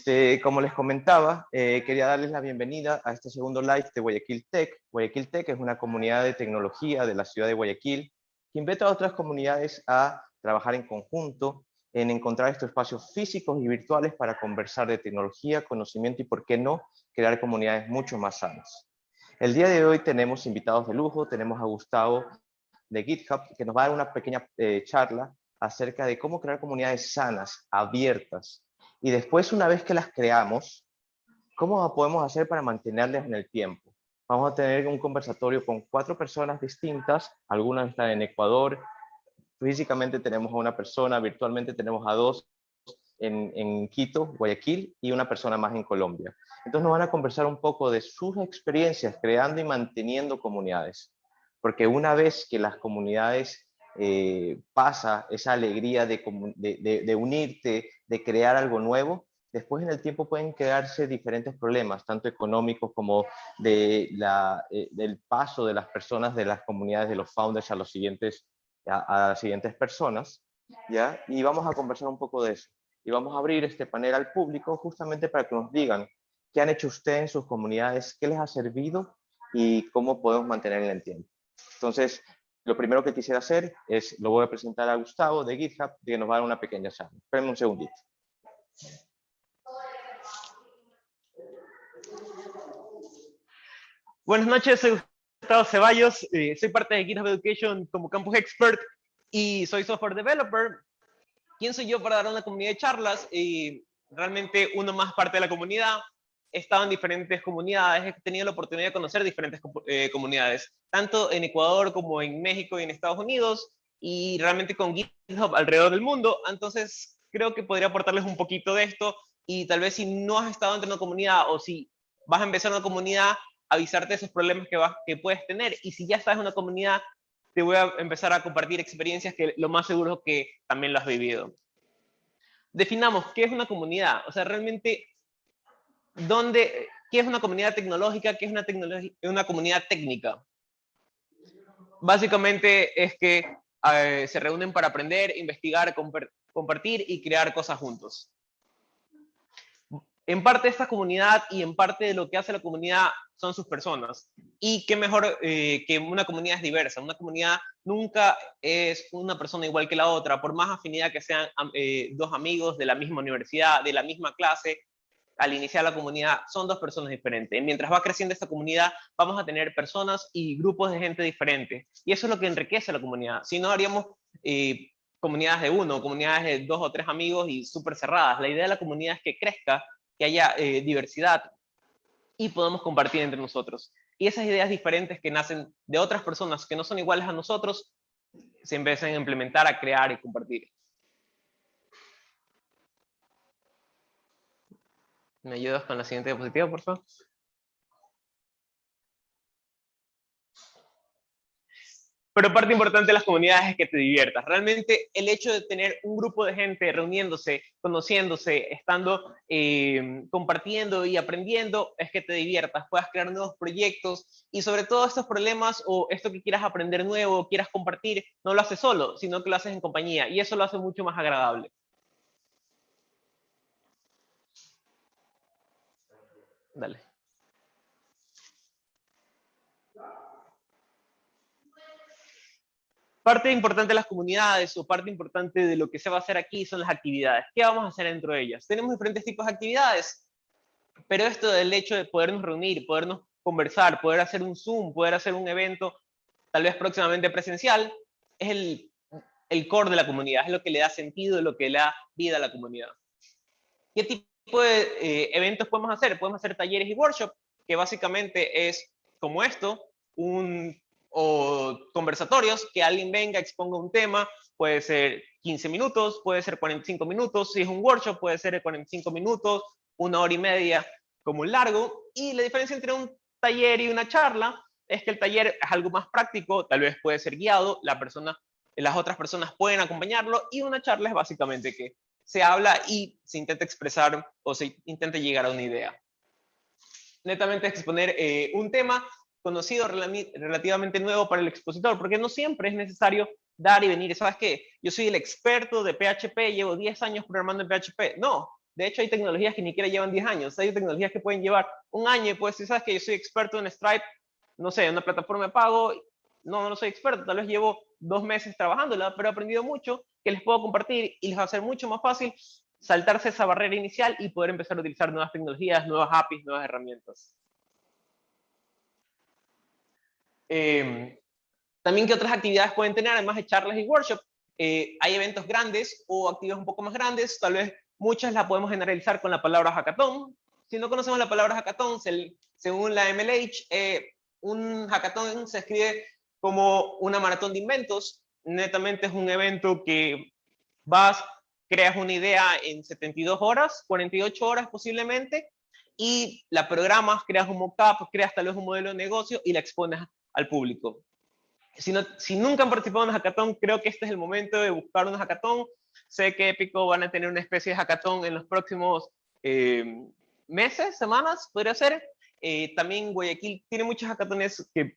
Este, como les comentaba, eh, quería darles la bienvenida a este segundo live de Guayaquil Tech. Guayaquil Tech es una comunidad de tecnología de la ciudad de Guayaquil que invita a otras comunidades a trabajar en conjunto, en encontrar estos espacios físicos y virtuales para conversar de tecnología, conocimiento y, por qué no, crear comunidades mucho más sanas. El día de hoy tenemos invitados de lujo, tenemos a Gustavo de GitHub, que nos va a dar una pequeña eh, charla acerca de cómo crear comunidades sanas, abiertas, y después, una vez que las creamos, ¿cómo podemos hacer para mantenerlas en el tiempo? Vamos a tener un conversatorio con cuatro personas distintas, algunas están en Ecuador, físicamente tenemos a una persona, virtualmente tenemos a dos en, en, Quito, Guayaquil, y una persona más en Colombia. Entonces nos van a conversar un poco de sus experiencias creando y manteniendo comunidades. Porque una vez que las comunidades eh, pasa esa alegría de, de, unirte, de crear algo nuevo, después en el tiempo pueden crearse diferentes problemas, tanto económicos como de la, eh, del paso de las personas, de las comunidades, de los founders a, los siguientes, a, las siguientes personas. ¿ya? Y vamos a conversar un poco de eso. Y vamos a abrir este panel al público justamente para que nos digan qué han hecho ustedes en sus comunidades, qué les ha servido y cómo podemos mantener el tiempo. Entonces, lo primero que quisiera hacer es, lo voy a presentar a Gustavo de GitHub, que nos va a dar una pequeña charla. Espérenme un segundito. Buenas noches, soy Gustavo Ceballos, eh, soy parte de GitHub Education como Campus Expert y soy software developer. ¿Quién soy yo para dar una comunidad de charlas? Y realmente uno más parte de la comunidad, he estado en diferentes comunidades, he tenido la oportunidad de conocer diferentes eh, comunidades, tanto en Ecuador como en México y en Estados Unidos, y realmente con GitHub alrededor del mundo. Entonces, creo que podría aportarles un poquito de esto, y tal vez si no has estado de una comunidad o si vas a empezar una comunidad, avisarte de esos problemas que, vas, que puedes tener, y si ya estás en una comunidad, te voy a empezar a compartir experiencias que lo más seguro es que también lo has vivido. Definamos qué es una comunidad. O sea, realmente ¿Dónde, ¿qué es una comunidad tecnológica? ¿Qué es una, una comunidad técnica? Básicamente es que eh, se reúnen para aprender, investigar, compartir y crear cosas juntos. En parte esta comunidad y en parte de lo que hace la comunidad son sus personas. Y qué mejor eh, que una comunidad es diversa. Una comunidad nunca es una persona igual que la otra, por más afinidad que sean eh, dos amigos de la misma universidad, de la misma clase, al iniciar la comunidad son dos personas diferentes. Mientras va creciendo esta comunidad, vamos a tener personas y grupos de gente diferentes. Y eso es lo que enriquece la comunidad. Si no, haríamos eh, comunidades de uno, comunidades de dos o tres amigos y súper cerradas. La idea de la comunidad es que crezca, que haya eh, diversidad y podamos compartir entre nosotros. Y esas ideas diferentes que nacen de otras personas que no son iguales a nosotros, se empiezan a implementar, a crear y compartir. ¿Me ayudas con la siguiente diapositiva, por favor? Pero parte importante de las comunidades es que te diviertas. Realmente el hecho de tener un grupo de gente reuniéndose, conociéndose, estando, eh, compartiendo y aprendiendo, es que te diviertas, puedas crear nuevos proyectos y sobre todo estos problemas o esto que quieras aprender nuevo, quieras compartir, no lo haces solo, sino que lo haces en compañía y eso lo hace mucho más agradable. Dale. Parte importante de las comunidades o parte importante de lo que se va a hacer aquí son las actividades. ¿Qué vamos a hacer dentro de ellas? Tenemos diferentes tipos de actividades, pero esto del hecho de podernos reunir, podernos conversar, poder hacer un Zoom, poder hacer un evento, tal vez próximamente presencial, es el, core de la comunidad, es lo que le da sentido, lo que le da vida a la comunidad. ¿Qué tipo de eh, eventos podemos hacer? Podemos hacer talleres y workshops, que básicamente es como esto, un, o conversatorios, que alguien venga, exponga un tema, puede ser 15 minutos, puede ser 45 minutos, si es un workshop puede ser 45 minutos, una hora y media como un largo, y la diferencia entre un taller y una charla es que el taller es algo más práctico, tal vez puede ser guiado, la persona, las otras personas pueden acompañarlo, y una charla es básicamente que se habla y se intenta expresar o se intenta llegar a una idea. Netamente exponer eh, un tema conocido relativamente nuevo para el expositor, porque no siempre es necesario dar y venir. ¿Sabes qué? Yo soy el experto de PHP, llevo 10 años programando en PHP. No, De hecho, hay tecnologías que ni siquiera llevan 10 años. Hay tecnologías que pueden llevar un año y pues si sabes que yo soy experto en Stripe, no sé, en una plataforma de pago, no, no soy experto, tal vez llevo dos meses trabajándola, pero he aprendido mucho que les puedo compartir y les va a ser mucho más fácil saltarse esa barrera inicial y poder empezar a utilizar nuevas tecnologías, nuevas APIs, nuevas herramientas. Em, también, ¿qué otras actividades pueden tener, además de charlas y workshops? Eh, hay eventos grandes o actividades un poco más grandes, tal vez muchas las podemos generalizar con la palabra hackathon. Si no conocemos la palabra hackathon, según la MLH, eh, un hackathon se escribe como una maratón de inventos. Netamente es un evento que vas, creas una idea en 72 horas, 48 horas posiblemente, y la programas, creas un mockup, creas tal vez un modelo de negocio y la expones al público. Si, no, si nunca han participado en un hackathon, creo que este es el momento de buscar un hackathon. Sé que Epico van a tener una especie de hackathon en los próximos eh, meses, semanas, podría ser. Eh, también Guayaquil tiene muchos hackatones que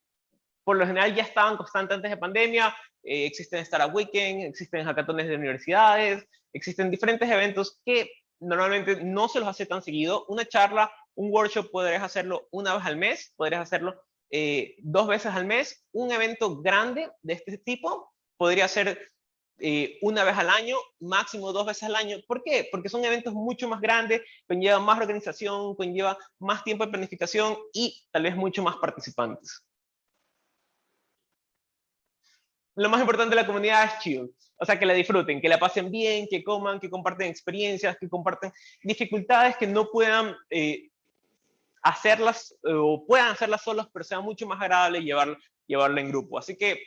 por lo general ya estaban constantes antes de pandemia. Eh, existen Startup Weekend, existen hackatones de universidades, existen diferentes eventos que normalmente no se los hace tan seguido. Una charla, un workshop podrías hacerlo una vez al mes, podrías hacerlo eh, dos veces al mes. Un evento grande de este tipo podría ser eh, una vez al año, máximo dos veces al año. ¿Por qué? Porque son eventos mucho más grandes, conlleva más organización, conlleva más tiempo de planificación y tal vez mucho más participantes. Lo más importante de la comunidad es chill. O sea, que la disfruten, que la pasen bien, que coman, que comparten experiencias, que comparten dificultades que no puedan eh, hacerlas eh, o puedan hacerlas solos, pero sea mucho más agradable llevar, llevarlo en grupo. Así que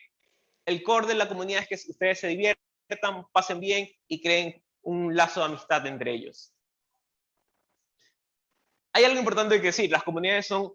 el core de la comunidad es que ustedes se diviertan, pasen bien y creen un lazo de amistad entre ellos. Hay algo importante que decir, las comunidades son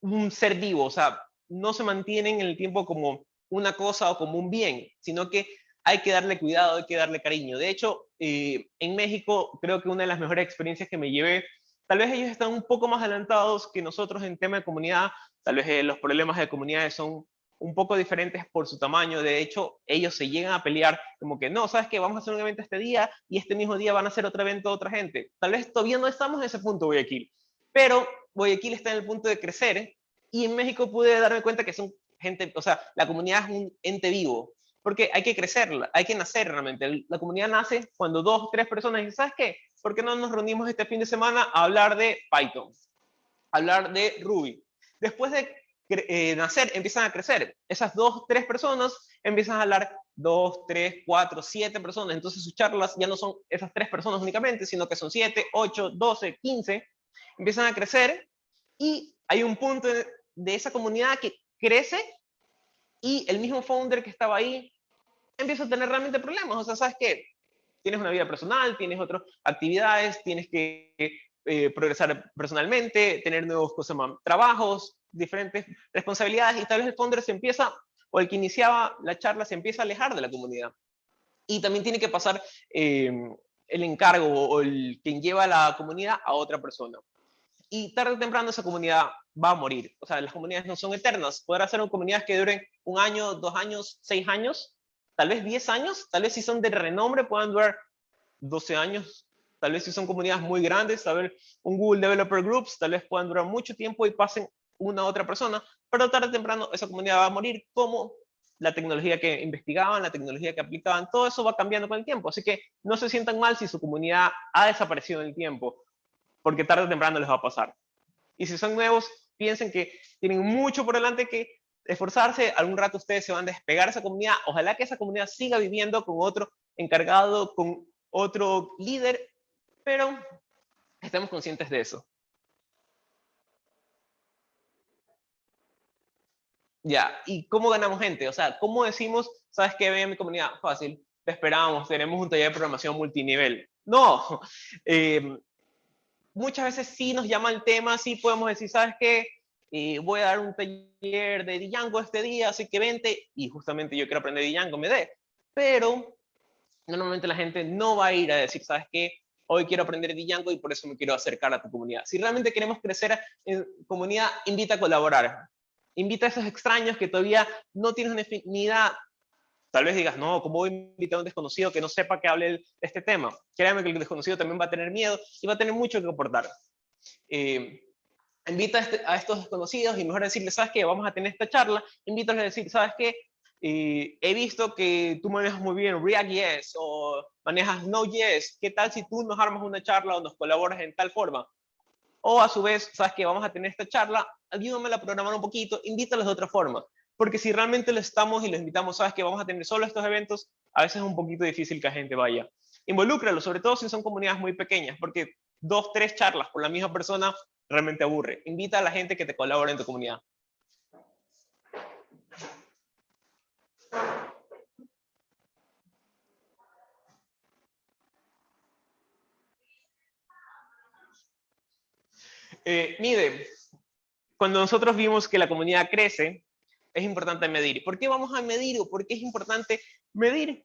un ser vivo, o sea, no se mantienen en el tiempo como una cosa o como un bien, sino que hay que darle cuidado, hay que darle cariño. De hecho, eh, en México creo que una de las mejores experiencias que me llevé Tal vez ellos están un poco más adelantados que nosotros en tema de comunidad, tal vez eh, los problemas de comunidades son un poco diferentes por su tamaño. De hecho, ellos se llegan a pelear como que, no, ¿sabes qué? Vamos a hacer un evento este día y este mismo día van a hacer otro evento otra gente. Tal vez todavía no estamos en ese punto, Guayaquil. Pero Guayaquil está en el punto de crecer y en México pude darme cuenta que son gente, o sea, la comunidad es un ente vivo. Porque hay que crecerla, hay que nacer realmente. La comunidad nace cuando dos, tres personas dicen, ¿sabes qué? ¿por qué no nos reunimos este fin de semana a hablar de Python? hablar de Ruby. Después de eh, nacer, empiezan a crecer. Esas dos, tres personas empiezan a hablar dos, tres, cuatro, siete personas. Entonces sus charlas ya no son esas tres personas únicamente, sino que son siete, ocho, doce, quince. Empiezan a crecer y hay un punto de esa comunidad que crece y el mismo founder que estaba ahí empieza a tener realmente problemas. O sea, ¿sabes qué? tienes una vida personal, tienes otras actividades, tienes que eh, progresar personalmente, tener nuevos cosas, trabajos, diferentes responsabilidades y tal vez el founder se empieza, o el que iniciaba la charla se empieza a alejar de la comunidad. Y también tiene que pasar eh, el encargo o el quien lleva la comunidad a otra persona. Y tarde o temprano esa comunidad va a morir. O sea, las comunidades no son eternas. Podrá ser comunidades que duren un año, dos años, seis años, tal vez 10 años, tal vez si son de renombre puedan durar 12 años, tal vez si son comunidades muy grandes, tal vez un Google Developer Groups, tal vez puedan durar mucho tiempo y pasen una a otra persona, pero tarde o temprano esa comunidad va a morir como la tecnología que investigaban, la tecnología que aplicaban, todo eso va cambiando con el tiempo. Así que no se sientan mal si su comunidad ha desaparecido en el tiempo, porque tarde o temprano les va a pasar. Y si son nuevos, piensen que tienen mucho por delante que esforzarse, algún rato ustedes se van a despegar de esa comunidad, ojalá que esa comunidad siga viviendo con otro encargado, con otro líder, pero estemos conscientes de eso. Ya, ¿y cómo ganamos gente? O sea, ¿cómo decimos, sabes qué, ven mi comunidad? Fácil, te esperamos, tenemos un taller de programación multinivel. No, eh, muchas veces sí nos llama el tema, sí podemos decir, ¿sabes qué? y voy a dar un taller de Django este día, así que vente, y justamente yo quiero aprender Django, me dé. Pero normalmente la gente no va a ir a decir, ¿sabes qué? Hoy quiero aprender Django y por eso me quiero acercar a tu comunidad. Si realmente queremos crecer en comunidad, invita a colaborar. Invita a esos extraños que todavía no tienen una afinidad Tal vez digas, no, ¿cómo voy a invitar a un desconocido que no sepa que hable de este tema? Créanme que el desconocido también va a tener miedo y va a tener mucho que aportar. Eh, invita este, a, estos desconocidos y mejor decirles, ¿sabes qué? Vamos a tener esta charla. Invítalos a decir, ¿sabes qué? Eh, he visto que tú manejas muy bien React.js o manejas Node.js. ¿Qué tal si tú nos armas una charla o nos colaboras en tal forma? O a su vez, ¿sabes qué? Vamos a tener esta charla, ayúdame a programar un poquito, invítalos de otra forma porque si realmente lo estamos y lo invitamos, sabes que vamos a tener solo estos eventos, a veces es un poquito difícil que la gente vaya. Involúcralo, sobre todo si son comunidades muy pequeñas, porque dos, tres charlas por la misma persona realmente aburre. Invita a la gente que te colabore en tu comunidad. Eh, mide, cuando nosotros vimos que la comunidad crece, es importante medir. ¿Por qué vamos a medir o por qué es importante medir?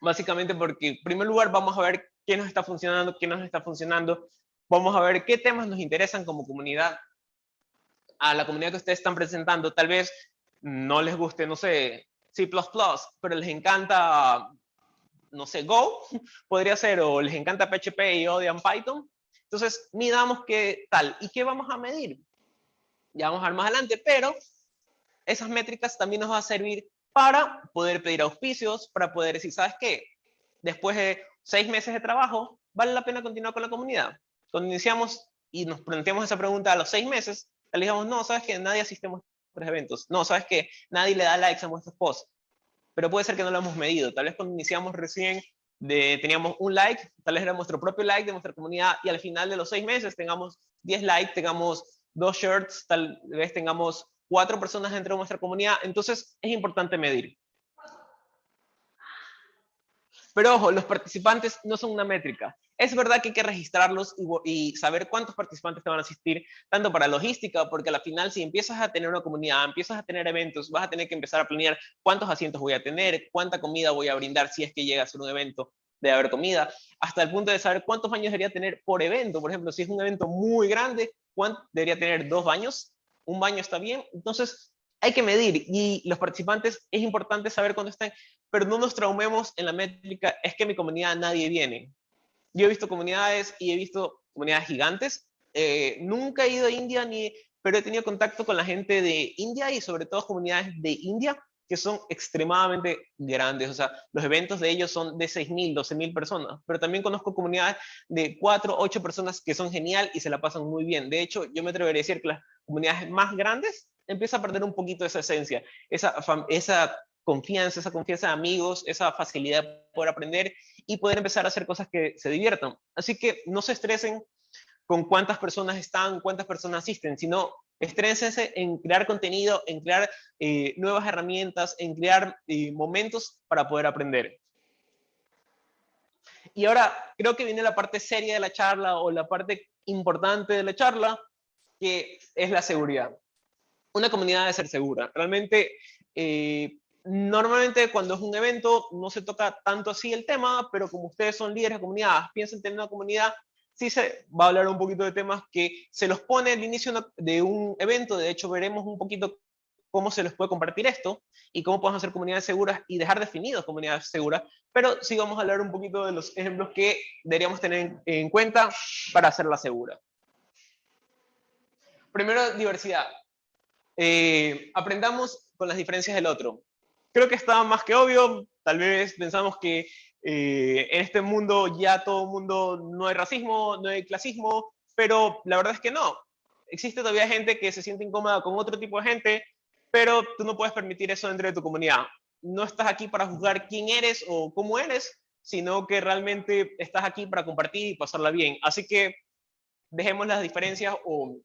Básicamente porque, en primer lugar, vamos a ver qué nos está funcionando, qué no nos está funcionando. Vamos a ver qué temas nos interesan como comunidad. A la comunidad que ustedes están presentando, tal vez no les guste, no sé, C++, pero les encanta, no sé, Go, podría ser, o les encanta PHP y odian Python. Entonces, midamos qué tal. ¿Y qué vamos a medir? Ya vamos a ver más adelante, pero esas métricas también nos va a servir para poder pedir auspicios, para poder decir, ¿sabes qué? Después de seis meses de trabajo, ¿vale la pena continuar con la comunidad? Cuando iniciamos y nos planteamos esa pregunta a los seis meses, le digamos, no, ¿sabes qué? Nadie asiste a nuestros eventos. No, ¿sabes qué? Nadie le da likes a nuestros posts. Pero puede ser que no lo hemos medido. Tal vez cuando iniciamos recién teníamos un like, tal vez era nuestro propio like de nuestra comunidad y al final de los seis meses tengamos 10 likes, tengamos dos shirts, tal vez tengamos cuatro personas dentro de nuestra comunidad, entonces es importante medir. Pero ojo, los participantes no son una métrica. Es verdad que hay que registrarlos y, saber cuántos participantes te van a asistir, tanto para logística, porque al final si empiezas a tener una comunidad, empiezas a tener eventos, vas a tener que empezar a planear cuántos asientos voy a tener, cuánta comida voy a brindar si es que llega a ser un evento de haber comida, hasta el punto de saber cuántos baños debería tener por evento. Por ejemplo, si es un evento muy grande, ¿cuánto debería tener dos baños? Un baño está bien, entonces hay que medir y los participantes es importante saber cuándo están, pero no nos traumemos en la métrica, es que mi comunidad nadie viene. Yo he visto comunidades y he visto comunidades gigantes, eh, nunca he ido a India, ni, pero he tenido contacto con la gente de India y sobre todo comunidades de India que son extremadamente grandes, o sea, los eventos de ellos son de 6.000, 12.000 personas, pero también conozco comunidades de 4, 8 personas que son genial y se la pasan muy bien. De hecho, yo me atrevería a decir que las comunidades más grandes empiezan a perder un poquito esa esencia, esa, esa confianza, esa confianza de amigos, esa facilidad poder aprender y poder empezar a hacer cosas que se diviertan. Así que no se estresen con cuántas personas están, cuántas personas asisten, sino estrénsense en crear contenido, en crear eh, nuevas herramientas, en crear eh, momentos para poder aprender. Y ahora creo que viene la parte seria de la charla o la parte importante de la charla, que es la seguridad. Una comunidad debe ser segura. Realmente, eh, normalmente cuando es un evento no se toca tanto así el tema, pero como ustedes son líderes de comunidad, piensen tener una comunidad sí se va a hablar un poquito de temas que se los pone al inicio de un evento, de hecho veremos un poquito cómo se les puede compartir esto y cómo podemos hacer comunidades seguras y dejar definidos comunidades seguras, pero sí vamos a hablar un poquito de los ejemplos que deberíamos tener en cuenta para hacerla segura. Primero, diversidad. Eh, aprendamos con las diferencias del otro. Creo que está más que obvio, tal vez pensamos que eh, en este mundo ya todo el mundo no hay racismo, no hay clasismo, pero la verdad es que no. Existe todavía gente que se siente incómoda con otro tipo de gente, pero tú no puedes permitir eso dentro de tu comunidad. No estás aquí para juzgar quién eres o cómo eres, sino que realmente estás aquí para compartir y pasarla bien. Así que dejemos las diferencias o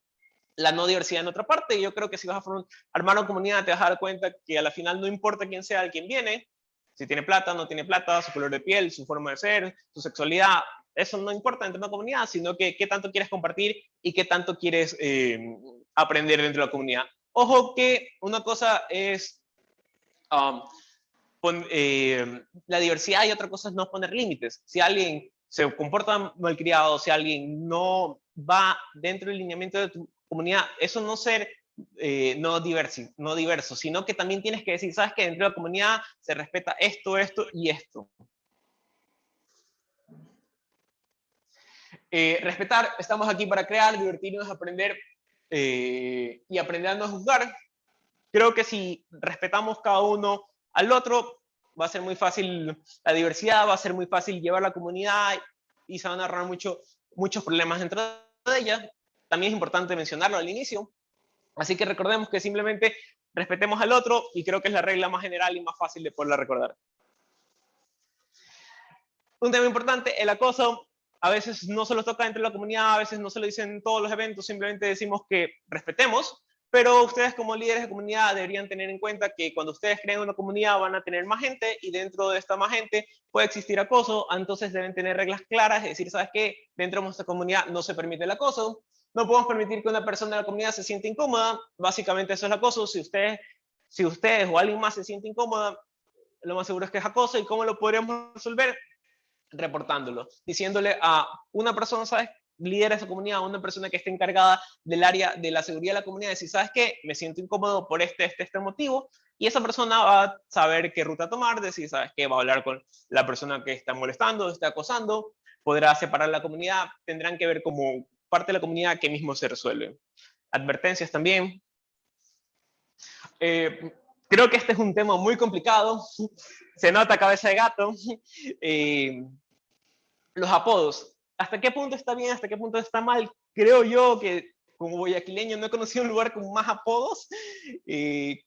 la no diversidad en otra parte. Yo creo que si vas a armar una comunidad te vas a dar cuenta que a la final no importa quién sea el quien viene, si tiene plata, no tiene plata, su color de piel, su forma de ser, su sexualidad, eso no importa dentro de una comunidad, sino que qué tanto quieres compartir y qué tanto quieres eh, aprender dentro de la comunidad. Ojo que una cosa es um, eh, la diversidad y otra cosa es no poner límites. Si alguien se comporta malcriado, si alguien no va dentro del lineamiento de tu comunidad, eso no ser eh, no, diverso, no diverso, sino que también tienes que decir, sabes que dentro de la comunidad se respeta esto, esto y esto. Eh, respetar, estamos aquí para crear, divertirnos, aprender eh, y aprender a no juzgar. Creo que si respetamos cada uno al otro, va a ser muy fácil la diversidad, va a ser muy fácil llevar la comunidad y se van a ahorrar mucho, muchos problemas dentro de ella. También es importante mencionarlo al inicio. Así que recordemos que simplemente respetemos al otro y creo que es la regla más general y más fácil de poderla recordar. Un tema importante, el acoso. A veces no se lo toca dentro de la comunidad, a veces no se lo dicen en todos los eventos, simplemente decimos que respetemos, pero ustedes como líderes de comunidad deberían tener en cuenta que cuando ustedes creen una comunidad van a tener más gente y dentro de esta más gente puede existir acoso, entonces deben tener reglas claras, es decir, ¿sabes qué? Dentro de nuestra comunidad no se permite el acoso, no podemos permitir que una persona de la comunidad se sienta incómoda. Básicamente eso es acoso. Si ustedes, si ustedes o alguien más se siente incómoda, lo más seguro es que es acoso. ¿Y cómo lo podríamos resolver? Reportándolo, diciéndole a una persona, ¿sabes? líder de esa comunidad, una persona que esté encargada del área de la seguridad de la comunidad, decir, ¿sabes qué? Me siento incómodo por este, este, este motivo, y esa persona va a saber qué ruta tomar, decir, ¿sabes qué? Va a hablar con la persona que está molestando, está acosando, podrá separar la comunidad, tendrán que ver cómo parte de la comunidad que mismo se resuelve. Advertencias también. Eh, creo que este es un tema muy complicado. Se nota cabeza de gato. Eh, los apodos. ¿Hasta qué punto está bien? ¿Hasta qué punto está mal? Creo yo que como guayaquileño no he conocido un lugar con más apodos. Eh,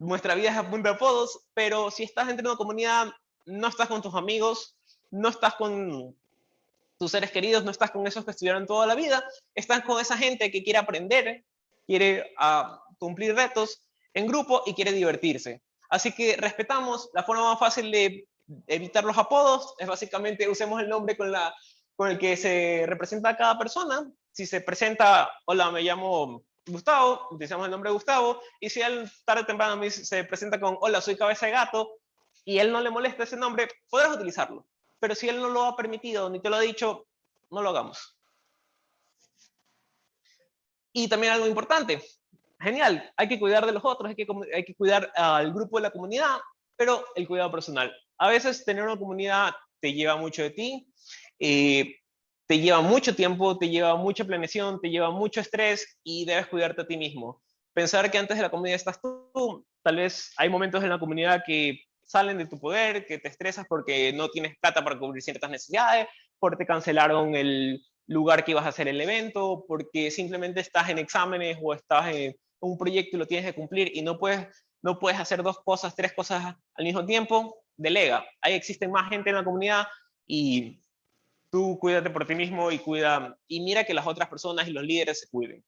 nuestra vida es a punto de apodos, pero si estás dentro de una comunidad, no estás con tus amigos, no estás con tus seres queridos, no estás con esos que estuvieron toda la vida, estás con esa gente que quiere aprender, quiere uh, cumplir retos en grupo y quiere divertirse. Así que respetamos, la forma más fácil de evitar los apodos es básicamente usemos el nombre con, el que se representa a cada persona. Si se presenta, hola, me llamo Gustavo, utilizamos el nombre Gustavo, y si él tarde o temprano se presenta con, hola, soy cabeza de gato, y él no le molesta ese nombre, podrás utilizarlo pero si él no lo ha permitido ni te lo ha dicho, no lo hagamos. Y también algo importante, genial, hay que cuidar de los otros, hay que, cuidar al grupo de la comunidad, pero el cuidado personal. A veces tener una comunidad te lleva mucho de ti, eh, te lleva mucho tiempo, te lleva mucha planeación, te lleva mucho estrés y debes cuidarte a ti mismo. Pensar que antes de la comunidad estás tú, tal vez hay momentos en la comunidad que salen de tu poder, que te estresas porque no tienes plata para cubrir ciertas necesidades, porque te cancelaron el lugar que ibas a hacer el evento, porque simplemente estás en exámenes o estás en un proyecto y lo tienes que cumplir y no puedes, no puedes hacer dos cosas, tres cosas al mismo tiempo, delega. Ahí existe más gente en la comunidad y tú cuídate por ti mismo y cuida y mira que las otras personas y los líderes se cuiden.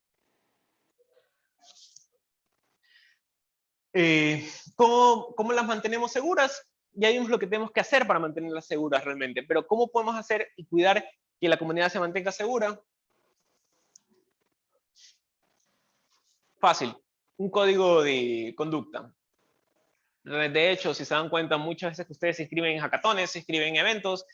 Eh, ¿cómo, ¿Cómo las mantenemos seguras? Ya vimos lo que tenemos que hacer para mantenerlas seguras realmente, pero ¿cómo podemos hacer y cuidar que la comunidad se mantenga segura? Fácil, un código de conducta. De hecho, si se dan cuenta, muchas veces que ustedes se inscriben en hackatones, se inscriben en eventos,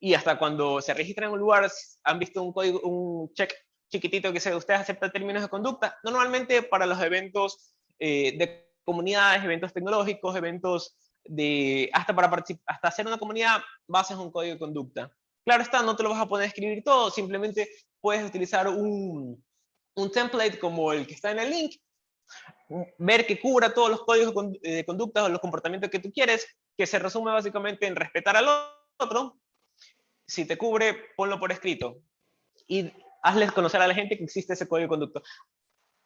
y hasta cuando se registran en un lugar, han visto un código, un check chiquitito que dice, ustedes aceptan términos de conducta. Normalmente para los eventos eh, de comunidades, eventos tecnológicos, eventos de, hasta para hasta hacer una comunidad, bases un código de conducta. Claro está, no te lo vas a poder escribir todo, simplemente puedes utilizar un, un template como el que está en el link, ver que cubra todos los códigos de conducta o los comportamientos que tú quieres, que se resume básicamente en respetar al otro. Si te cubre, ponlo por escrito. Y hazles conocer a la gente que existe ese código de conducta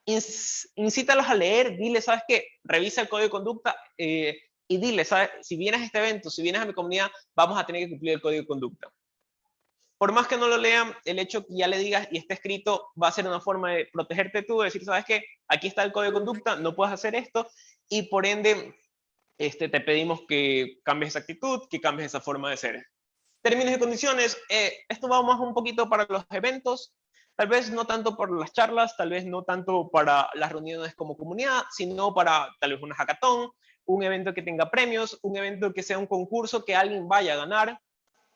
incítalos a leer, dile, ¿sabes qué? Revisa el código de conducta eh, y dile, ¿sabes? Si vienes a este evento, si vienes a mi comunidad, vamos a tener que cumplir el código de conducta. Por más que no lo lean, el hecho que ya le digas y esté escrito va a ser una forma de protegerte tú, de decir, ¿sabes qué? Aquí está el código de conducta, no puedes hacer esto y por ende este, te pedimos que cambies esa actitud, que cambies esa forma de ser. Términos y condiciones, eh, esto va más un poquito para los eventos, Tal vez no tanto por las charlas, tal vez no tanto para las reuniones como comunidad, sino para tal vez una hackathon, un evento que tenga premios, un evento que sea un concurso que alguien vaya a ganar.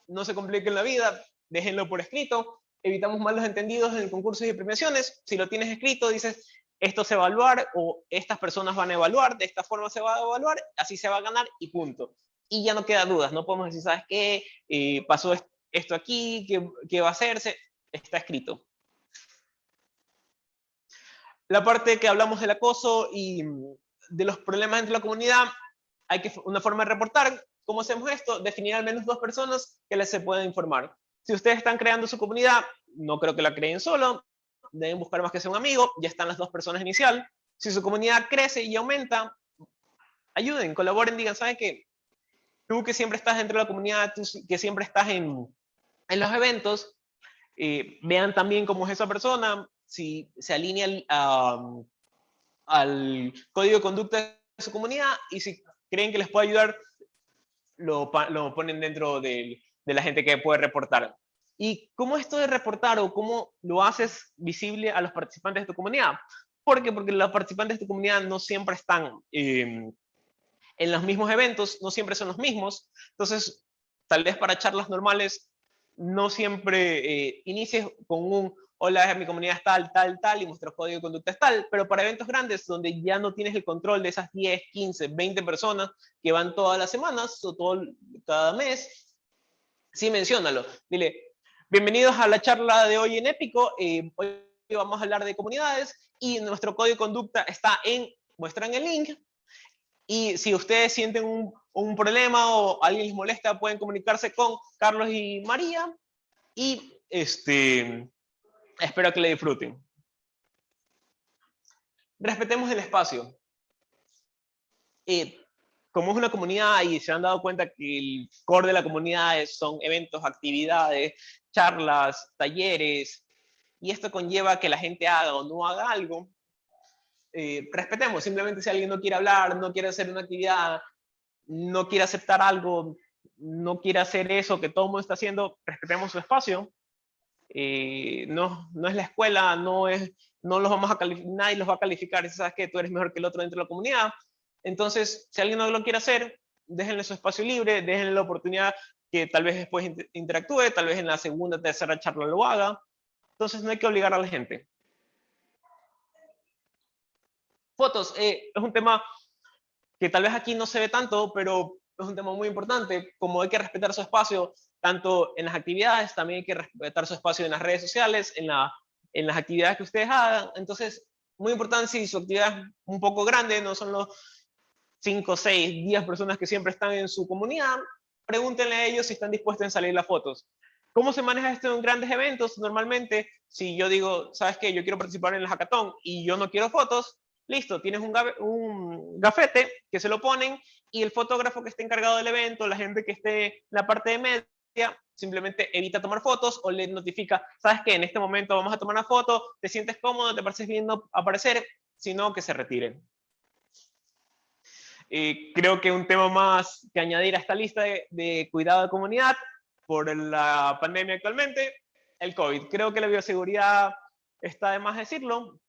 No se compliquen la vida, déjenlo por escrito. Evitamos malos entendidos en concursos y premiaciones. Si lo tienes escrito, dices, esto se va evaluar o estas personas van a evaluar, de esta forma se va a evaluar, así se va a ganar y punto. Y ya no queda dudas, no podemos decir, ¿sabes qué? Eh, pasó esto aquí, ¿qué, ¿qué va a hacerse? Está escrito. La parte que hablamos del acoso y de los problemas entre la comunidad, hay que una forma de reportar. ¿Cómo hacemos esto? Definir al menos dos personas que les se puedan informar. Si ustedes están creando su comunidad, no creo que la creen solo, deben buscar más que sea un amigo, ya están las dos personas inicial. Si su comunidad crece y aumenta, ayuden, colaboren, digan, ¿sabes qué? Tú que siempre estás dentro de la comunidad, tú que siempre estás en, en los eventos, eh, vean también cómo es esa persona, si se alinea al código de conducta de su comunidad y si creen que les puede ayudar, lo, lo ponen dentro de, de la gente que puede reportar. ¿Y cómo esto de reportar o cómo lo haces visible a los participantes de tu comunidad? ¿Por qué? Porque los participantes de tu comunidad no siempre están em, en los mismos eventos, no siempre son los mismos. Entonces, tal vez para charlas normales, no siempre eh, inicies con un hola, mi comunidad es tal, tal, tal, y nuestro código de conducta es tal, pero para eventos grandes donde ya no tienes el control de esas 10, 15, 20 personas que van todas las semanas o todo cada mes, sí menciónalo. Dile, Bienvenidos a la charla de hoy en Épico. Eh, hoy vamos a hablar de comunidades y nuestro código de conducta está en, muestran el link. Y si ustedes sienten un, un problema o alguien les molesta, pueden comunicarse con Carlos y María. Y este, espero que le disfruten. Respetemos el espacio. Eh, como es una comunidad y se han dado cuenta que el core de la comunidad son eventos, actividades, charlas, talleres, y esto conlleva que la gente haga o no haga algo, eh, respetemos, simplemente si alguien no quiere hablar, no quiere hacer una actividad, no quiere aceptar algo, no quiere hacer eso que todo el mundo está haciendo, respetemos su espacio. Eh, no, no es la escuela, no, es, no los vamos a nadie los va a calificar sabes que tú eres mejor que el otro dentro de la comunidad. Entonces, si alguien no lo quiere hacer, déjenle su espacio libre, déjenle la oportunidad que tal vez después interactúe, tal vez en la segunda, tercera charla lo haga. Entonces no hay que obligar a la gente. Fotos, eh, es un tema que tal vez aquí no se ve tanto, pero es un tema muy importante, como hay que respetar su espacio, tanto en las actividades, también hay que respetar su espacio en las redes sociales, en, la, en las actividades que ustedes hagan. Entonces, muy importante si su actividad es un poco grande, no son los 5, 6, 10 personas que siempre están en su comunidad, pregúntenle a ellos si están dispuestos a salir las fotos. ¿Cómo se maneja esto en grandes eventos? Normalmente, si yo digo, ¿sabes qué? Yo quiero participar en el hackathon y yo no quiero fotos, listo, tienes un, un gafete que se lo ponen y el fotógrafo que esté encargado del evento, la gente que esté en la parte de simplemente evita tomar fotos o le notifica, ¿sabes qué? En este momento vamos a tomar una foto, te sientes cómodo, te pareces bien aparecer, sino que se retiren. Eh, creo que un tema más que añadir a esta lista de, cuidado de comunidad por la pandemia actualmente, el COVID. Creo que la bioseguridad está de más decirlo.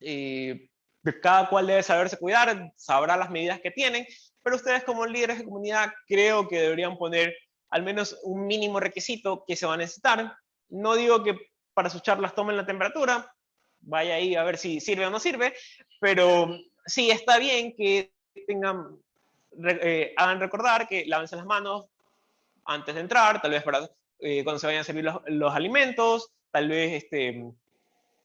Eh, cada cual debe saberse cuidar, sabrá las medidas que tienen, pero ustedes como líderes de comunidad creo que deberían poner al menos un mínimo requisito que se va a necesitar. No digo que para sus charlas tomen la temperatura, vaya ahí a ver si sirve o no sirve, pero sí está bien que tengan, eh, hagan recordar que lávense las manos antes de entrar, tal vez para eh, cuando se vayan a servir los, alimentos, tal vez este,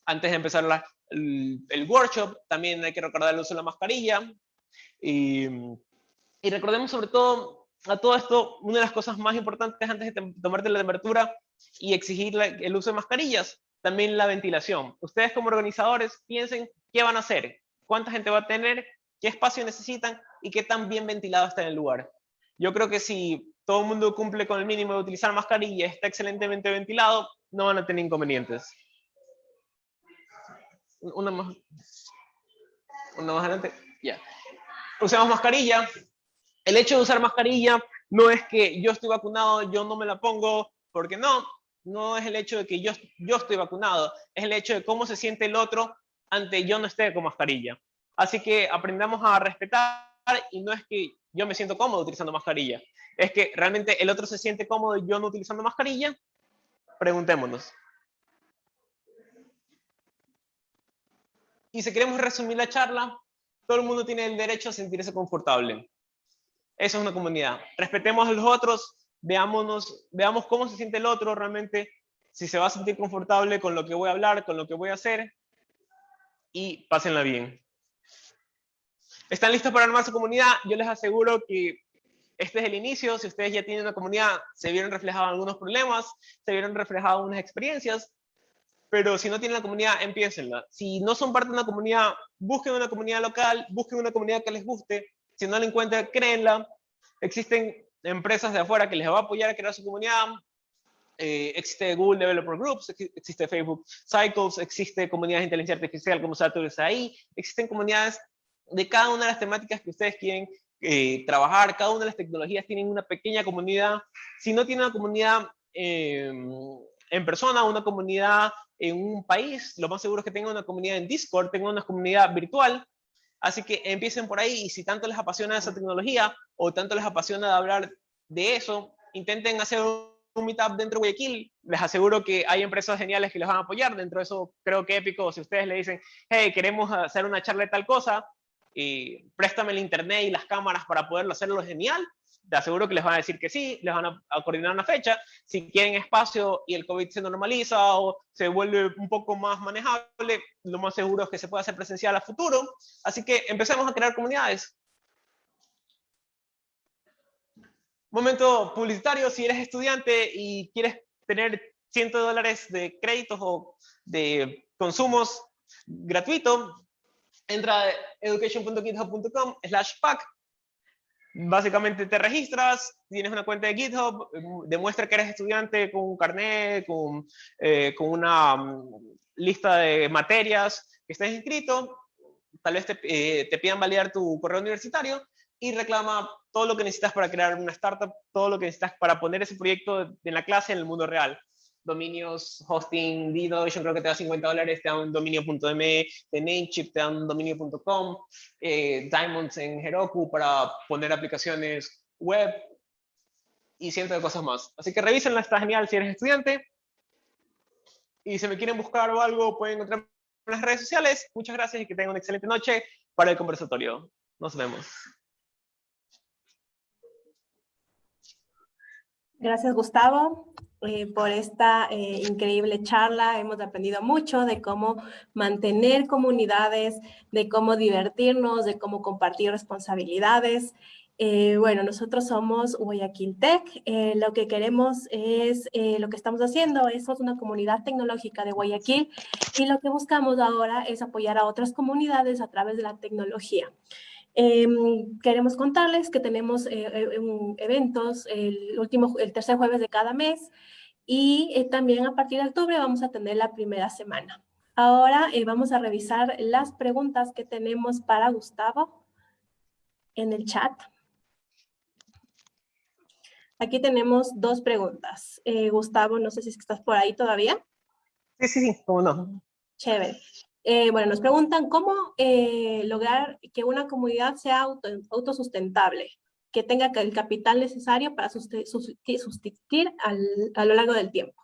antes de empezar el, workshop, también hay que recordar el uso de la mascarilla. Y, recordemos sobre todo a todo esto, una de las cosas más importantes antes de tomarte la temperatura y exigir el uso de mascarillas, también la ventilación. Ustedes como organizadores piensen qué van a hacer, cuánta gente va a tener qué espacio necesitan y qué tan bien ventilado está en el lugar. Yo creo que si todo el mundo cumple con el mínimo de utilizar mascarilla está excelentemente ventilado, no van a tener inconvenientes. Una más, una más adelante. Ya. Usamos mascarilla. El hecho de usar mascarilla no es que yo estoy vacunado, yo no me la pongo, porque no, no es el hecho de que yo, yo estoy vacunado, es el hecho de cómo se siente el otro ante yo no esté con mascarilla. Así que aprendamos a respetar y no es que yo me siento cómodo utilizando mascarilla, es que realmente el otro se siente cómodo yo no utilizando mascarilla. Preguntémonos. Y si queremos resumir la charla, todo el mundo tiene el derecho a sentirse confortable. Eso es una comunidad. Respetemos a los otros, veámonos, veamos cómo se siente el otro realmente, si se va a sentir confortable con lo que voy a hablar, con lo que voy a hacer, y pásenla bien. ¿Están listos para armar su comunidad? Yo les aseguro que este es el inicio. Si ustedes ya tienen una comunidad, se vieron reflejados algunos problemas, se vieron reflejados unas experiencias, pero si no tienen la comunidad, empiécenla. Si no son parte de una comunidad, busquen una comunidad local, busquen una comunidad que les guste. Si no la encuentran, créenla. Existen empresas de afuera que les va a apoyar a crear su comunidad. Eh, existe Google Developer Groups, existe Facebook Cycles, existe comunidades de inteligencia artificial como Saturday ahí, existen comunidades de cada una de las temáticas que ustedes quieren eh, trabajar, cada una de las tecnologías tienen una pequeña comunidad. Si no tienen una comunidad em, en persona, una comunidad en un país, lo más seguro es que tengan una comunidad en Discord, tengan una comunidad virtual. Así que empiecen por ahí y si tanto les apasiona esa tecnología o tanto les apasiona hablar de eso, intenten hacer un meetup dentro de Guayaquil. Les aseguro que hay empresas geniales que les van a apoyar. Dentro de eso, creo que épico, si ustedes le dicen, hey, queremos hacer una charla de tal cosa, y préstame el internet y las cámaras para poderlo hacerlo genial, te aseguro que les van a decir que sí, les van a, coordinar una fecha. Si quieren espacio y el COVID se normaliza o se vuelve un poco más manejable, lo más seguro es que se pueda hacer presencial a futuro. Así que empecemos a crear comunidades. Momento publicitario, si eres estudiante y quieres tener 100 dólares de créditos o de consumos gratuitos, entra a education.github.com slash pack. Básicamente te registras, tienes una cuenta de GitHub, demuestra que eres estudiante con un carnet, con, eh, con una mm, lista de materias que estés inscrito, tal vez te, eh, te pidan validar tu correo universitario y reclama todo lo que necesitas para crear una startup, todo lo que necesitas para poner ese proyecto en la clase en el mundo real dominios, hosting, yo creo que te da 50 dólares, te da un dominio.me, de Namecheap te da un dominio.com, eh, Diamonds en Heroku para poner aplicaciones web y cientos de cosas más. Así que revísenla, está genial si eres estudiante. Y si me quieren buscar o algo, pueden encontrar en las redes sociales. Muchas gracias y que tengan una excelente noche para el conversatorio. Nos vemos. Gracias, Gustavo. Eh, por esta eh, increíble charla. Hemos aprendido mucho de cómo mantener comunidades, de cómo divertirnos, de cómo compartir responsabilidades. Eh, bueno, nosotros somos Guayaquil Tech. lo que queremos es, lo que estamos haciendo es una comunidad tecnológica de Guayaquil y lo que buscamos ahora es apoyar a otras comunidades a través de la tecnología. Em, queremos contarles que tenemos eh, eh, eventos el, último, el tercer jueves de cada mes y eh, también a partir de octubre vamos a tener la primera semana. Ahora vamos a revisar las preguntas que tenemos para Gustavo en el chat. Aquí tenemos dos preguntas. Gustavo, no sé si estás por ahí todavía. Sí, sí, sí, cómo no. Chévere. Eh, bueno, nos preguntan cómo eh, lograr que una comunidad sea auto, autosustentable, que tenga el capital necesario para sustituir a lo largo del tiempo.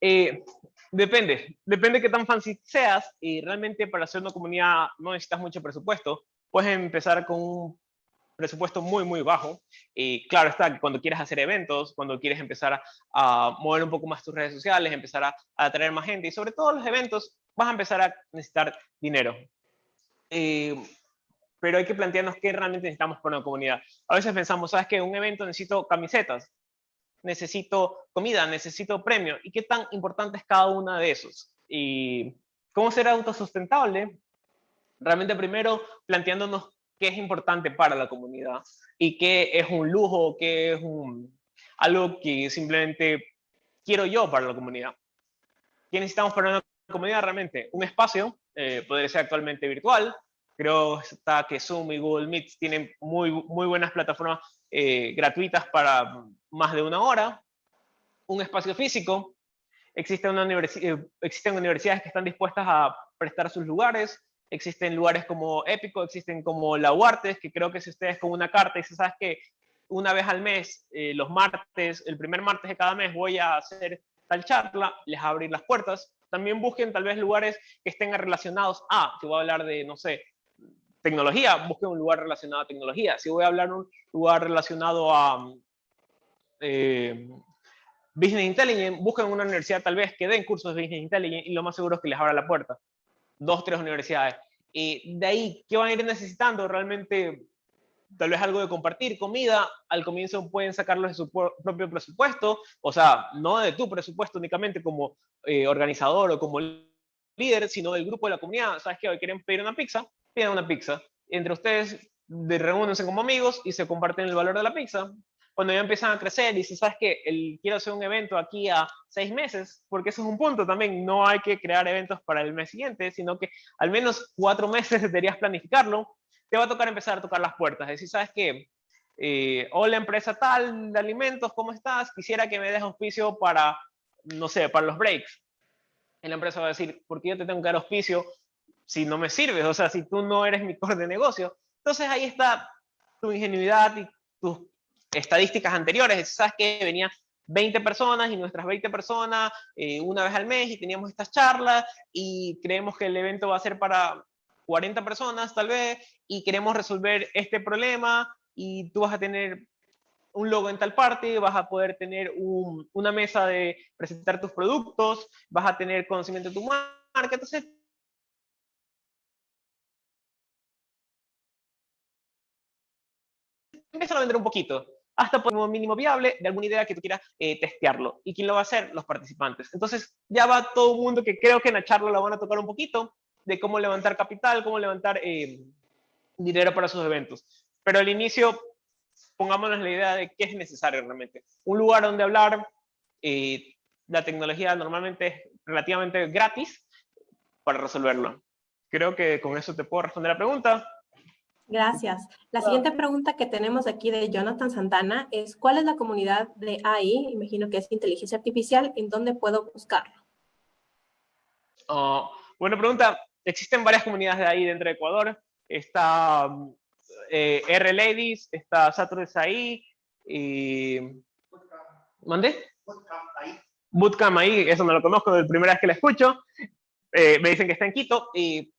Eh, depende, depende de qué tan fancy seas y realmente para hacer una comunidad no necesitas mucho presupuesto. Puedes empezar con un presupuesto muy, muy bajo. Y claro está cuando quieres hacer eventos, cuando quieres empezar a, mover un poco más tus redes sociales, empezar a, atraer más gente y sobre todo los eventos, vas a empezar a necesitar dinero. Eh, pero hay que plantearnos qué realmente necesitamos para una comunidad. A veces pensamos, ¿sabes qué? Un evento necesito camisetas, necesito comida, necesito premio. ¿Y qué tan importante es cada una de esos? Y cómo ser autosustentable. Realmente primero planteándonos qué es importante para la comunidad y qué es un lujo, qué es un, algo que simplemente quiero yo para la comunidad. ¿Qué necesitamos para una comunidad realmente? Un espacio, eh, podría ser actualmente virtual, creo está que Zoom y Google Meet tienen muy, muy buenas plataformas eh, gratuitas para más de una hora, un espacio físico, existe una eh, existen universidades que están dispuestas a prestar sus lugares, existen lugares como Épico, existen como La Huartes, que creo que si ustedes con una carta y se sabes que una vez al mes, eh, los martes, el primer martes de cada mes voy a hacer tal charla, les abrir las puertas. También busquen tal vez lugares que estén relacionados a, si voy a hablar de, no sé, tecnología, busquen un lugar relacionado a tecnología. Si voy a hablar de un lugar relacionado a eh, Business Intelligence, busquen una universidad tal vez que den cursos de Business Intelligence y lo más seguro es que les abra la puerta. Dos, tres universidades. Y de ahí, ¿qué van a ir necesitando? Realmente, tal vez algo de compartir, comida. Al comienzo pueden sacarlo de su propio presupuesto, o sea, no de tu presupuesto únicamente como eh, organizador o como líder, sino del grupo de la comunidad. ¿Sabes qué? Hoy quieren pedir una pizza, pidan una pizza. Entre ustedes reúnense como amigos y se comparten el valor de la pizza. Cuando ya empiezan a crecer y dicen, ¿sabes qué? El, quiero hacer un evento aquí a seis meses, porque eso es un punto también. No hay que crear eventos para el mes siguiente, sino que al menos cuatro meses deberías planificarlo. Te va a tocar empezar a tocar las puertas. Decir, ¿sabes qué? Eh, hola empresa tal de alimentos, ¿cómo estás? Quisiera que me des auspicio para, no sé, para los breaks. La empresa va a decir, ¿por qué yo te tengo que dar auspicio si no me sirves? O sea, si tú no eres mi core de negocio. Entonces ahí está tu ingenuidad y tus estadísticas anteriores. Sabes que venía 20 personas y nuestras 20 personas eh, una vez al mes y teníamos estas charlas y creemos que el evento va a ser para 40 personas tal vez y queremos resolver este problema y tú vas a tener un logo en tal parte, vas a poder tener una mesa de presentar tus productos, vas a tener conocimiento de tu marca, entonces empieza a vender un poquito, hasta por un mínimo viable de alguna idea que tú quieras eh, testearlo. ¿Y quién lo va a hacer? Los participantes. Entonces, ya va todo el mundo que creo que en la charla lo van a tocar un poquito, de cómo levantar capital, cómo levantar eh, dinero para sus eventos. Pero al inicio pongámonos la idea de qué es necesario realmente. Un lugar donde hablar, eh, la tecnología normalmente es relativamente gratis para resolverlo. Creo que con eso te puedo responder la pregunta. Gracias. La siguiente pregunta que tenemos aquí de Jonathan Santana es, ¿cuál es la comunidad de AI? Imagino que es inteligencia artificial, ¿en dónde puedo buscarlo? Oh, buena pregunta. Existen varias comunidades de AI dentro de Ecuador. Está eh, R Ladies, está Saturday ahí y... ¿Mande? Bootcamp ahí, eso no lo conozco, de la primera vez que la escucho. Eh, me dicen que está en Quito y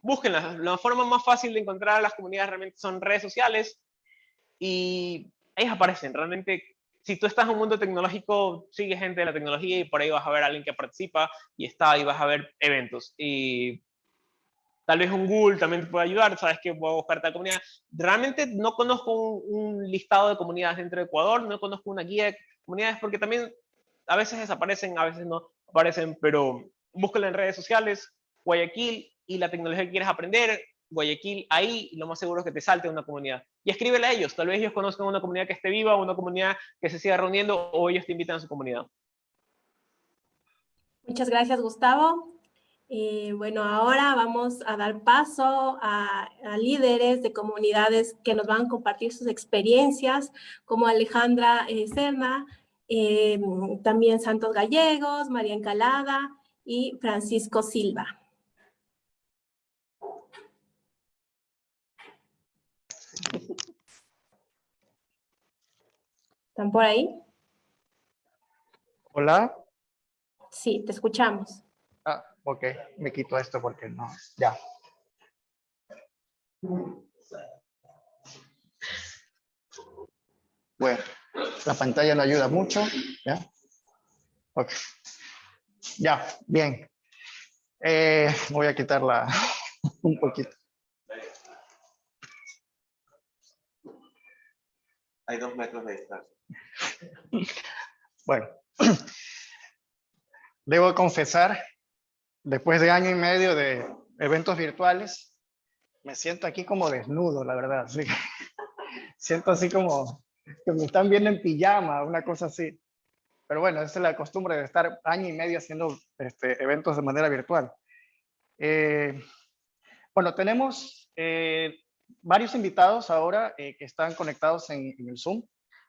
búsquenla. La forma más fácil de encontrar a las comunidades realmente son redes sociales y ellas aparecen. Realmente, si tú estás en un mundo tecnológico, sigue gente de la tecnología y por ahí vas a ver a alguien que participa y está y vas a ver eventos. Y Tal vez un Google también te puede ayudar, sabes que puedo buscar tal comunidad. Realmente no conozco un, listado de comunidades dentro de Ecuador, no conozco una guía de comunidades porque también a veces desaparecen, a veces no aparecen, pero búscala en redes sociales, Guayaquil y la tecnología que quieres aprender, Guayaquil, ahí lo más seguro es que te salte una comunidad. Y escríbele a ellos, tal vez ellos conozcan una comunidad que esté viva, una comunidad que se siga reuniendo o ellos te invitan a su comunidad. Muchas gracias, Gustavo. Eh, bueno, ahora vamos a dar paso a, líderes de comunidades que nos van a compartir sus experiencias, como Alejandra eh, Serna, eh, también Santos Gallegos, María Encalada y Francisco Silva. ¿Están por ahí? Hola. Sí, te escuchamos. Ok, me quito esto porque no, ya. Bueno, la pantalla no ayuda mucho, ¿ya? Ok. Ya, bien. Eh, voy a quitarla un poquito. Hay dos metros de distancia. Bueno, debo confesar después de año y medio de eventos virtuales, me siento aquí como desnudo, la verdad. siento así como que me están viendo en pijama, una cosa así. Pero bueno, esa es la costumbre de estar año y medio haciendo este, eventos de manera virtual. Eh, bueno, tenemos eh, varios invitados ahora eh, que están conectados en, el Zoom.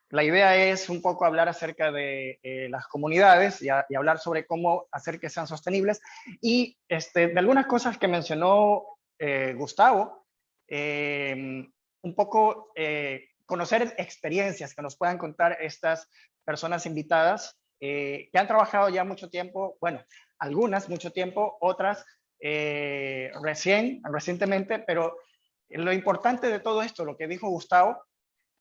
La idea es un poco hablar acerca de eh, las comunidades y, hablar sobre cómo hacer que sean sostenibles y este, de algunas cosas que mencionó eh, Gustavo, em, un poco conocer experiencias que nos puedan contar estas personas invitadas que han trabajado ya mucho tiempo, bueno, algunas mucho tiempo, otras recién, recientemente, pero lo importante de todo esto, lo que dijo Gustavo,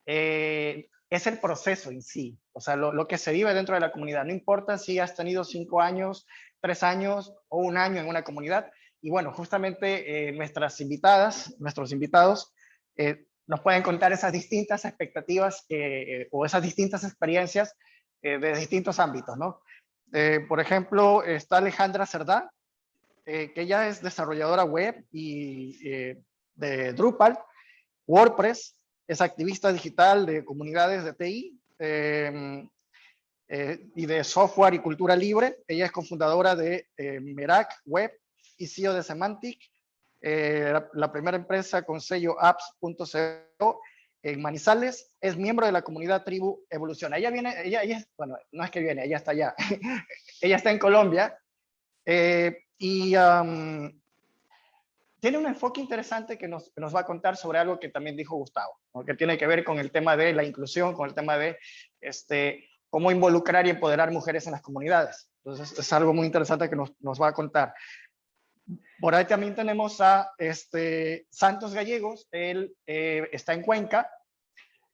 eh, es el proceso en sí, o sea, lo, que se vive dentro de la comunidad. No importa si has tenido cinco años, tres años o un año en una comunidad. Y bueno, justamente nuestras invitadas, nuestros invitados, nos pueden contar esas distintas expectativas o esas distintas experiencias de distintos ámbitos, ¿no? Eh, por ejemplo, está Alejandra Cerdá, eh, que ella es desarrolladora web y eh, de Drupal, WordPress, es activista digital de comunidades de TI em, y de software y cultura libre. Ella es cofundadora de Merak Web y CEO de Semantic, la, la, primera empresa con sello apps.co en Manizales, es miembro de la comunidad Tribu Evolución. Ella viene, ella, ella bueno, no es que viene, ella está allá, ella está en Colombia eh, y tiene un enfoque interesante que nos, nos, va a contar sobre algo que también dijo Gustavo, que tiene que ver con el tema de la inclusión, con el tema de este, cómo involucrar y empoderar mujeres en las comunidades. Entonces es algo muy interesante que nos, nos va a contar. Por ahí también tenemos a este, Santos Gallegos, él eh, está en Cuenca,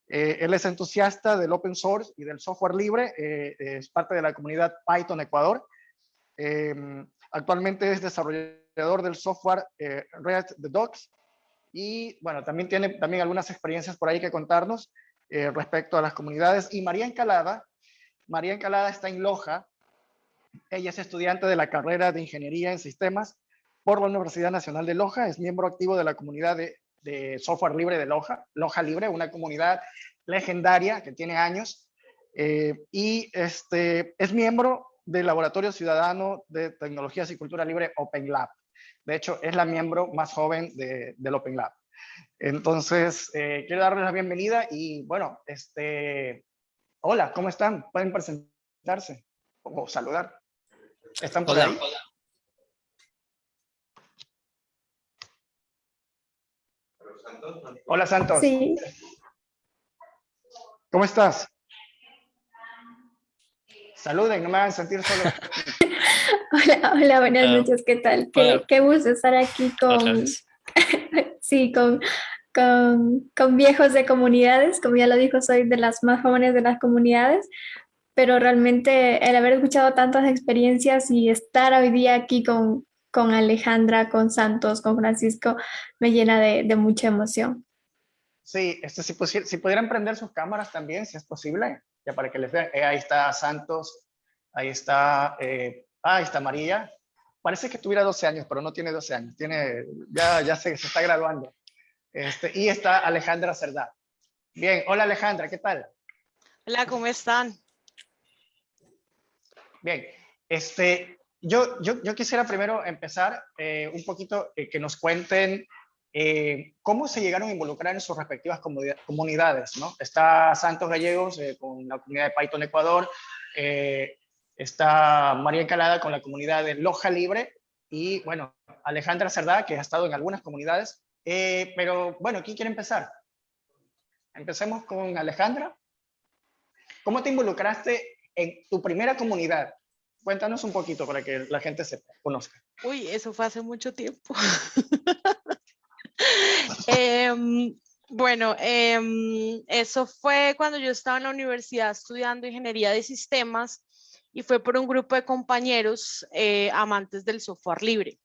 eh, él es entusiasta del open source y del software libre, eh, es parte de la comunidad Python Ecuador. Em, actualmente es desarrollador del software Red the Docs y bueno, también tiene también algunas experiencias por ahí que contarnos respecto a las comunidades. Y María Encalada, María Encalada está en Loja, ella es estudiante de la carrera de Ingeniería en Sistemas por la Universidad Nacional de Loja, es miembro activo de la comunidad de, software libre de Loja, Loja Libre, una comunidad legendaria que tiene años, eh, y este, es miembro del Laboratorio Ciudadano de Tecnologías y Cultura Libre Open Lab. De hecho, es la miembro más joven del Open Lab. Entonces, eh, quiero darles la bienvenida y bueno, este, hola, ¿cómo están? Pueden presentarse o saludar. ¿Están por ahí? Hola Santos. Sí. ¿Cómo estás? Saluden, no me hagan sentir solo. hola, hola, buenas noches, ¿qué tal? Qué, gusto estar aquí con, sí, con, con, con, viejos de comunidades, como ya lo dijo, soy de las más jóvenes de las comunidades, pero realmente el haber escuchado tantas experiencias y estar hoy día aquí con, con Alejandra, con Santos, con Francisco, me llena de, mucha emoción. Sí, este, si, si pudieran prender sus cámaras también, si es posible, ya para que les vean. Eh, ahí está Santos, ahí está, eh, ah, está María. Parece que tuviera 12 años, pero no tiene 12 años, tiene, ya, ya se, se está graduando. Este, y está Alejandra Cerdá. Bien, hola Alejandra, ¿qué tal? Hola, ¿cómo están? Bien, este, yo, yo, quisiera primero empezar eh, un poquito eh, que nos cuenten eh, cómo se llegaron a involucrar en sus respectivas comunidades. ¿no? Está Santos Gallegos con la comunidad de Python Ecuador, está María Encalada con la comunidad de Loja Libre y, bueno, Alejandra Cerdá, que ha estado en algunas comunidades. pero, bueno, ¿quién quiere empezar? Empecemos con Alejandra. ¿Cómo te involucraste en tu primera comunidad? Cuéntanos un poquito para que la gente se conozca. Uy, eso fue hace mucho tiempo. Em, bueno, em, eso fue cuando yo estaba en la universidad estudiando ingeniería de sistemas y fue por un grupo de compañeros eh, amantes del software libre.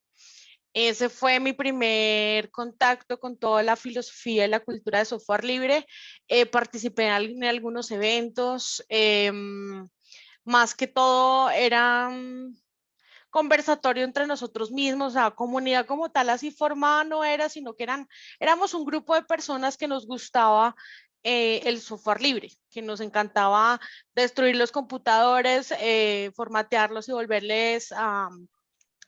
Ese fue mi primer contacto con toda la filosofía y la cultura de software libre. Eh, participé en, algunos eventos. Em, más que todo era conversatorio entre nosotros mismos, la comunidad como tal así formada no era, sino que eran, éramos un grupo de personas que nos gustaba eh, el software libre, que nos encantaba destruir los computadores, eh, formatearlos y volverles a,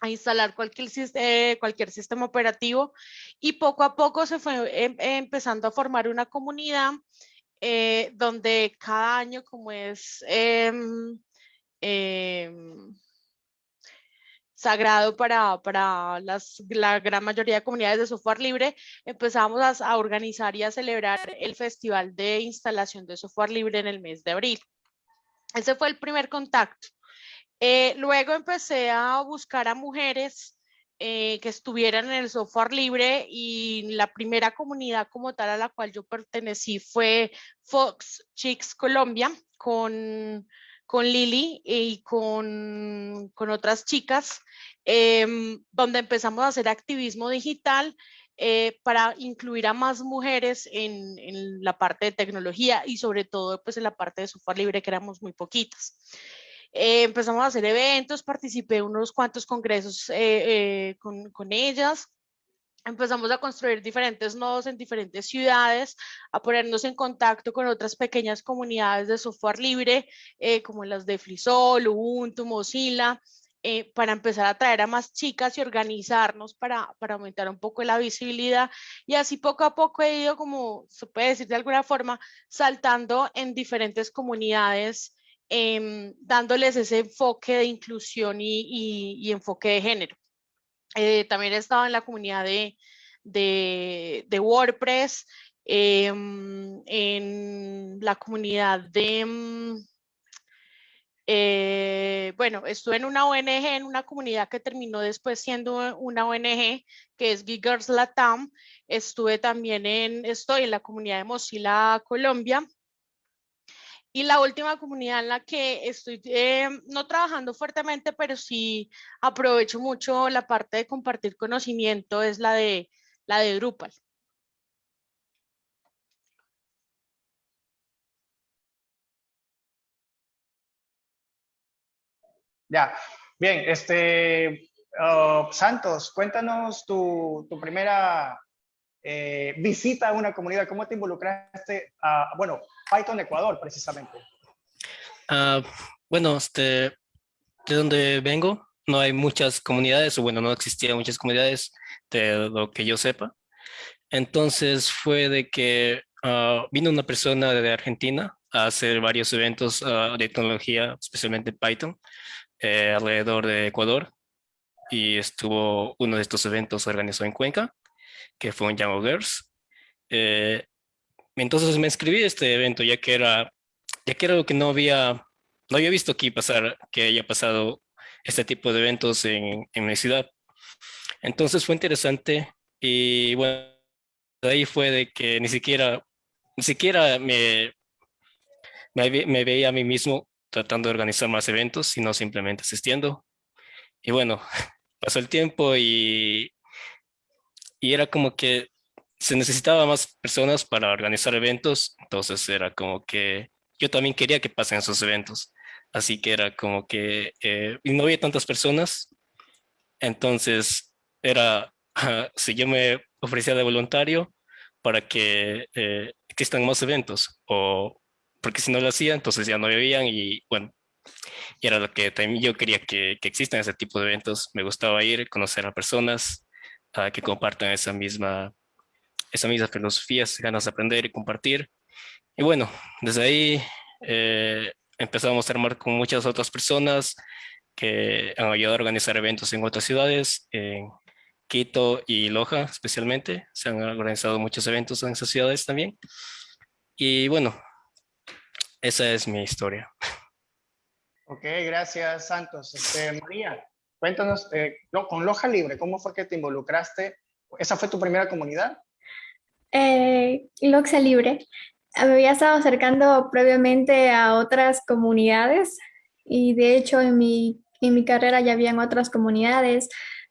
instalar cualquier, eh, cualquier sistema operativo. Y poco a poco se fue em, empezando a formar una comunidad donde cada año, como es em, Em, sagrado para, para las, la gran mayoría de comunidades de software libre, empezamos a, organizar y a celebrar el Festival de Instalación de Software Libre en el mes de abril. Ese fue el primer contacto. Eh, luego empecé a buscar a mujeres eh, que estuvieran en el software libre y la primera comunidad como tal a la cual yo pertenecí fue Fox Chicks Colombia con, con Lili y con, con otras chicas, em, donde empezamos a hacer activismo digital eh, para incluir a más mujeres en, en, la parte de tecnología y sobre todo pues en la parte de software libre que éramos muy poquitas. Eh, empezamos a hacer eventos, participé en unos cuantos congresos eh, eh, con, con ellas, empezamos a construir diferentes nodos en diferentes ciudades, a ponernos en contacto con otras pequeñas comunidades de software libre, como las de Frisol, Ubuntu, Mozilla, para empezar a traer a más chicas y organizarnos para, para, aumentar un poco la visibilidad. Y así poco a poco he ido, como se puede decir de alguna forma, saltando en diferentes comunidades Em, dándoles ese enfoque de inclusión y, enfoque de género. Eh, también he estado en la comunidad de, de, WordPress, em, en la comunidad de... Em, eh, bueno, estuve en una ONG, en una comunidad que terminó después siendo una ONG, que es Big Girls Latam. Estuve también en, estoy en la comunidad de Mozilla Colombia, y la última comunidad en la que estoy eh, no trabajando fuertemente, pero sí aprovecho mucho la parte de compartir conocimiento es la de, la de Drupal. Ya, bien, este, oh, Santos, cuéntanos tu, tu primera eh, visita a una comunidad, ¿cómo te involucraste a, bueno, Python Ecuador precisamente? Uh, bueno, este, de donde vengo no hay muchas comunidades, o bueno, no existían muchas comunidades de lo que yo sepa. Entonces fue de que uh, vino una persona de Argentina a hacer varios eventos uh, de tecnología, especialmente Python, eh, alrededor de Ecuador. Y estuvo uno de estos eventos organizado en Cuenca que fue un Young Girls. Eh, entonces me inscribí a este evento ya que era, ya que era lo que no había, no había visto aquí pasar, que haya pasado este tipo de eventos en, en mi ciudad. Entonces fue interesante y bueno, ahí fue de que ni siquiera, ni siquiera me, me, me veía a mí mismo tratando de organizar más eventos, sino simplemente asistiendo. Y bueno, pasó el tiempo y y era como que se necesitaba más personas para organizar eventos, entonces era como que yo también quería que pasen esos eventos, así que era como que eh, no había tantas personas, entonces era, si yo me ofrecía de voluntario para que eh, existan más eventos, o porque si no lo hacía, entonces ya no habían y bueno, y era lo que también yo quería que, que existan ese tipo de eventos, me gustaba ir, conocer a personas, que compartan esa misma, esa misma filosofía, ganas de aprender y compartir. Y bueno, desde ahí eh, empezamos a armar con muchas otras personas que han ayudado a organizar eventos en otras ciudades, en Quito y Loja especialmente. Se han organizado muchos eventos en esas ciudades también. Y bueno, esa es mi historia. Ok, gracias Santos. Este, María, Cuéntanos, eh, con Loja Libre, ¿cómo fue que te involucraste? ¿Esa fue tu primera comunidad? Eh, Loxa Libre. Me había estado acercando previamente a otras comunidades y de hecho en mi, en mi carrera ya habían otras comunidades,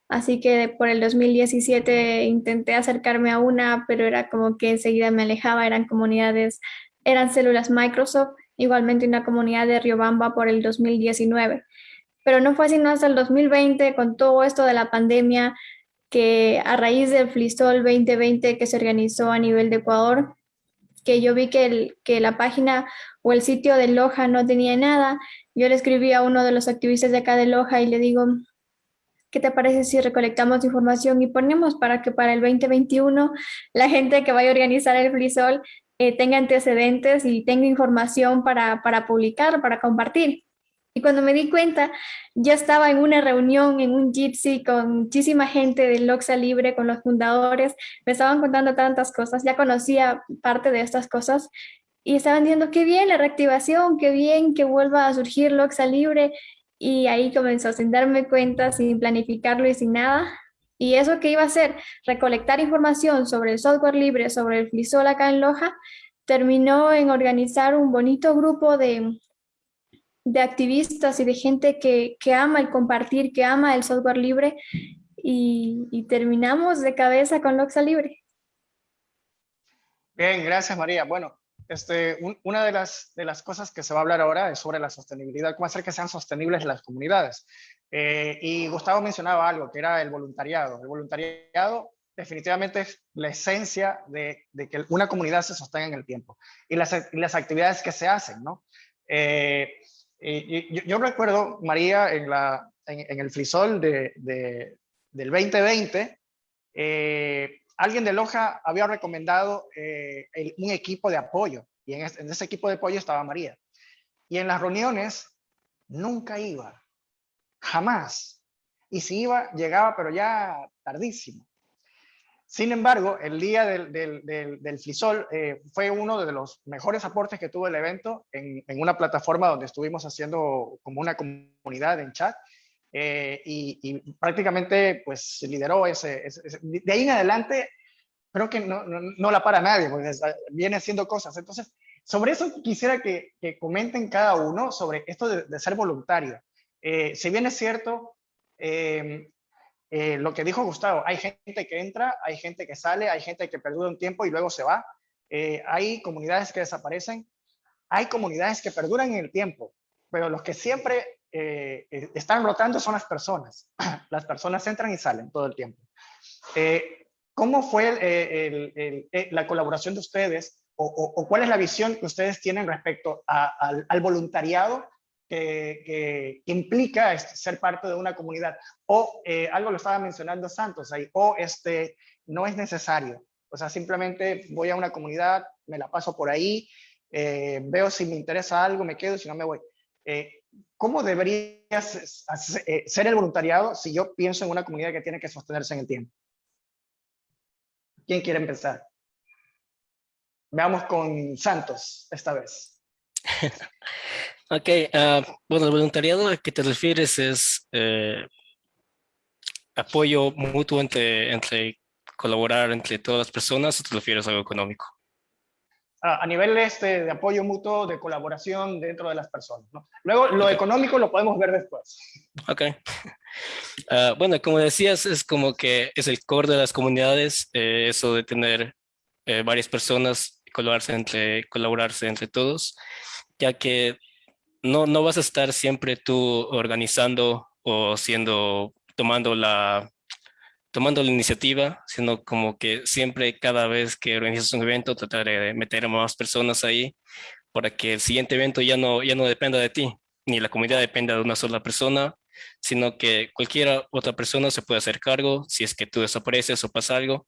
así que por el 2017 intenté acercarme a una, pero era como que enseguida me alejaba, eran comunidades, eran células Microsoft, igualmente una comunidad de Riobamba por el 2019 pero no fue sino hasta el 2020 con todo esto de la pandemia que a raíz del Flistol 2020 que se organizó a nivel de Ecuador, que yo vi que, el, que la página o el sitio de Loja no tenía nada, yo le escribí a uno de los activistas de acá de Loja y le digo, ¿qué te parece si recolectamos información y ponemos para que para el 2021 la gente que vaya a organizar el Flisol eh, tenga antecedentes y tenga información para, para publicar, para compartir? Y cuando me di cuenta, ya estaba en una reunión, en un Jitsi con muchísima gente del Loxa Libre, con los fundadores, me estaban contando tantas cosas, ya conocía parte de estas cosas y estaban diciendo, qué bien la reactivación, qué bien que vuelva a surgir Loxa Libre. y ahí comenzó sin darme cuenta, sin planificarlo y sin nada. Y eso que iba a hacer, recolectar información sobre el software libre, sobre el FLISOL acá en Loja, terminó en organizar un bonito grupo de, de activistas y de gente que, que, ama el compartir, que ama el software libre y, terminamos de cabeza con Loxa Libre. Bien, gracias María. Bueno, este, una de las, de las cosas que se va a hablar ahora es sobre la sostenibilidad, cómo hacer que sean sostenibles las comunidades. Eh, y Gustavo mencionaba algo, que era el voluntariado. El voluntariado definitivamente es la esencia de, de que una comunidad se sostenga en el tiempo y las, las actividades que se hacen, ¿no? Eh, yo, recuerdo, María, en, el frisol de, del 2020, eh, alguien de Loja había recomendado eh, un equipo de apoyo y en, ese equipo de apoyo estaba María. Y en las reuniones nunca iba, jamás. Y si iba, llegaba, pero ya tardísimo. Sin embargo, el día del, del, Flisol eh, fue uno de los mejores aportes que tuvo el evento en, una plataforma donde estuvimos haciendo como una comunidad en chat eh, y, prácticamente pues lideró ese, De ahí en adelante creo que no, no, la para nadie, porque viene haciendo cosas. Entonces, sobre eso quisiera que, que comenten cada uno sobre esto de, ser voluntario. Eh, si bien es cierto, eh, lo que dijo Gustavo, hay gente que entra, hay gente que sale, hay gente que perdura un tiempo y luego se va. hay comunidades que desaparecen, hay comunidades que perduran en el tiempo, pero los que siempre eh, eh, están rotando son las personas. Las personas entran y salen todo el tiempo. Eh, ¿Cómo fue la colaboración de ustedes o, cuál es la visión que ustedes tienen respecto al, voluntariado que, implica este, ser parte de una comunidad? O algo lo estaba mencionando Santos ahí, o este, no es necesario. O sea, simplemente voy a una comunidad, me la paso por ahí, veo si me interesa algo, me quedo, si no me voy. ¿cómo debería eh, ser el voluntariado si yo pienso en una comunidad que tiene que sostenerse en el tiempo? ¿Quién quiere empezar? Veamos con Santos esta vez. ok, ah, bueno, el voluntariado al que te refieres es eh, apoyo mutuo entre, entre colaborar entre todas las personas o te refieres a algo económico? a, nivel este, de apoyo mutuo, de colaboración dentro de las personas. Luego, lo económico lo podemos ver después. Ok. Ah, bueno, como decías, es como que es el core de las comunidades, eh, eso de tener eh, varias personas, colaborarse entre, colaborarse entre todos, ya que no, no vas a estar siempre tú organizando o siendo, tomando la, tomando la iniciativa, sino como que siempre cada vez que organizas un evento tratar de meter más personas ahí para que el siguiente evento ya no, ya no dependa de ti, ni la comunidad dependa de una sola persona, sino que cualquier otra persona se puede hacer cargo si es que tú desapareces o pasa algo.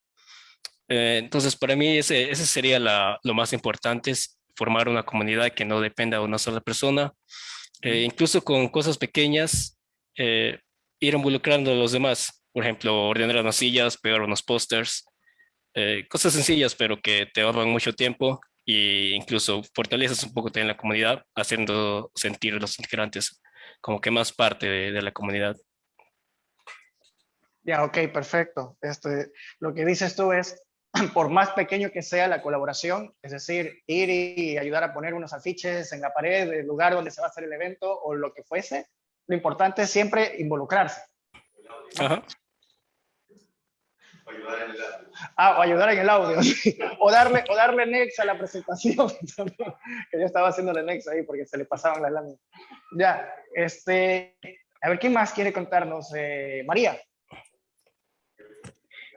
Eh, entonces, para mí ese, ese sería lo más importante, formar una comunidad que no dependa de una sola persona. Eh, incluso con cosas pequeñas, eh, ir involucrando a los demás. Por ejemplo, ordenar unas sillas, pegar unos pósters, eh, cosas sencillas, pero que te ahorran mucho tiempo e incluso fortaleces un poco también la comunidad, haciendo sentir a los integrantes como que más parte de, la comunidad. Ya, ok, perfecto. Este, lo que dices tú es, por más pequeño que sea la colaboración, es decir, ir y ayudar a poner unos afiches en la pared del lugar donde se va a hacer el evento o lo que fuese, lo importante es siempre involucrarse. Ajá. Ah, o ayudar en el audio. o, darle, o darle next a la presentación. que yo estaba haciendo el next ahí porque se le pasaban las láminas. Ya, este, a ver, ¿quién más quiere contarnos? Eh, María.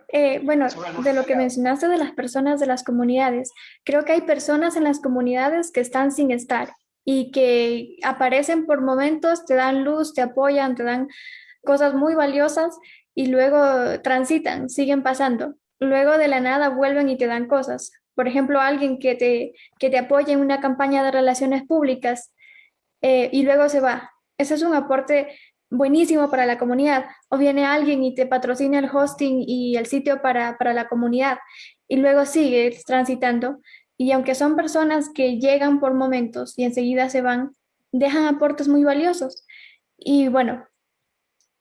Eh, bueno, de lo que mencionaste de las personas de las comunidades, creo que hay personas en las comunidades que están sin estar y que aparecen por momentos, te dan luz, te apoyan, te dan cosas muy valiosas y luego transitan, siguen pasando. Luego de la nada vuelven y te dan cosas. Por ejemplo, alguien que te, que te apoya en una campaña de relaciones públicas eh, y luego se va. Ese es un aporte buenísimo para la comunidad. O viene alguien y te patrocina el hosting y el sitio para, para la comunidad y luego sigue transitando. Y aunque son personas que llegan por momentos y enseguida se van, dejan aportes muy valiosos. Y bueno,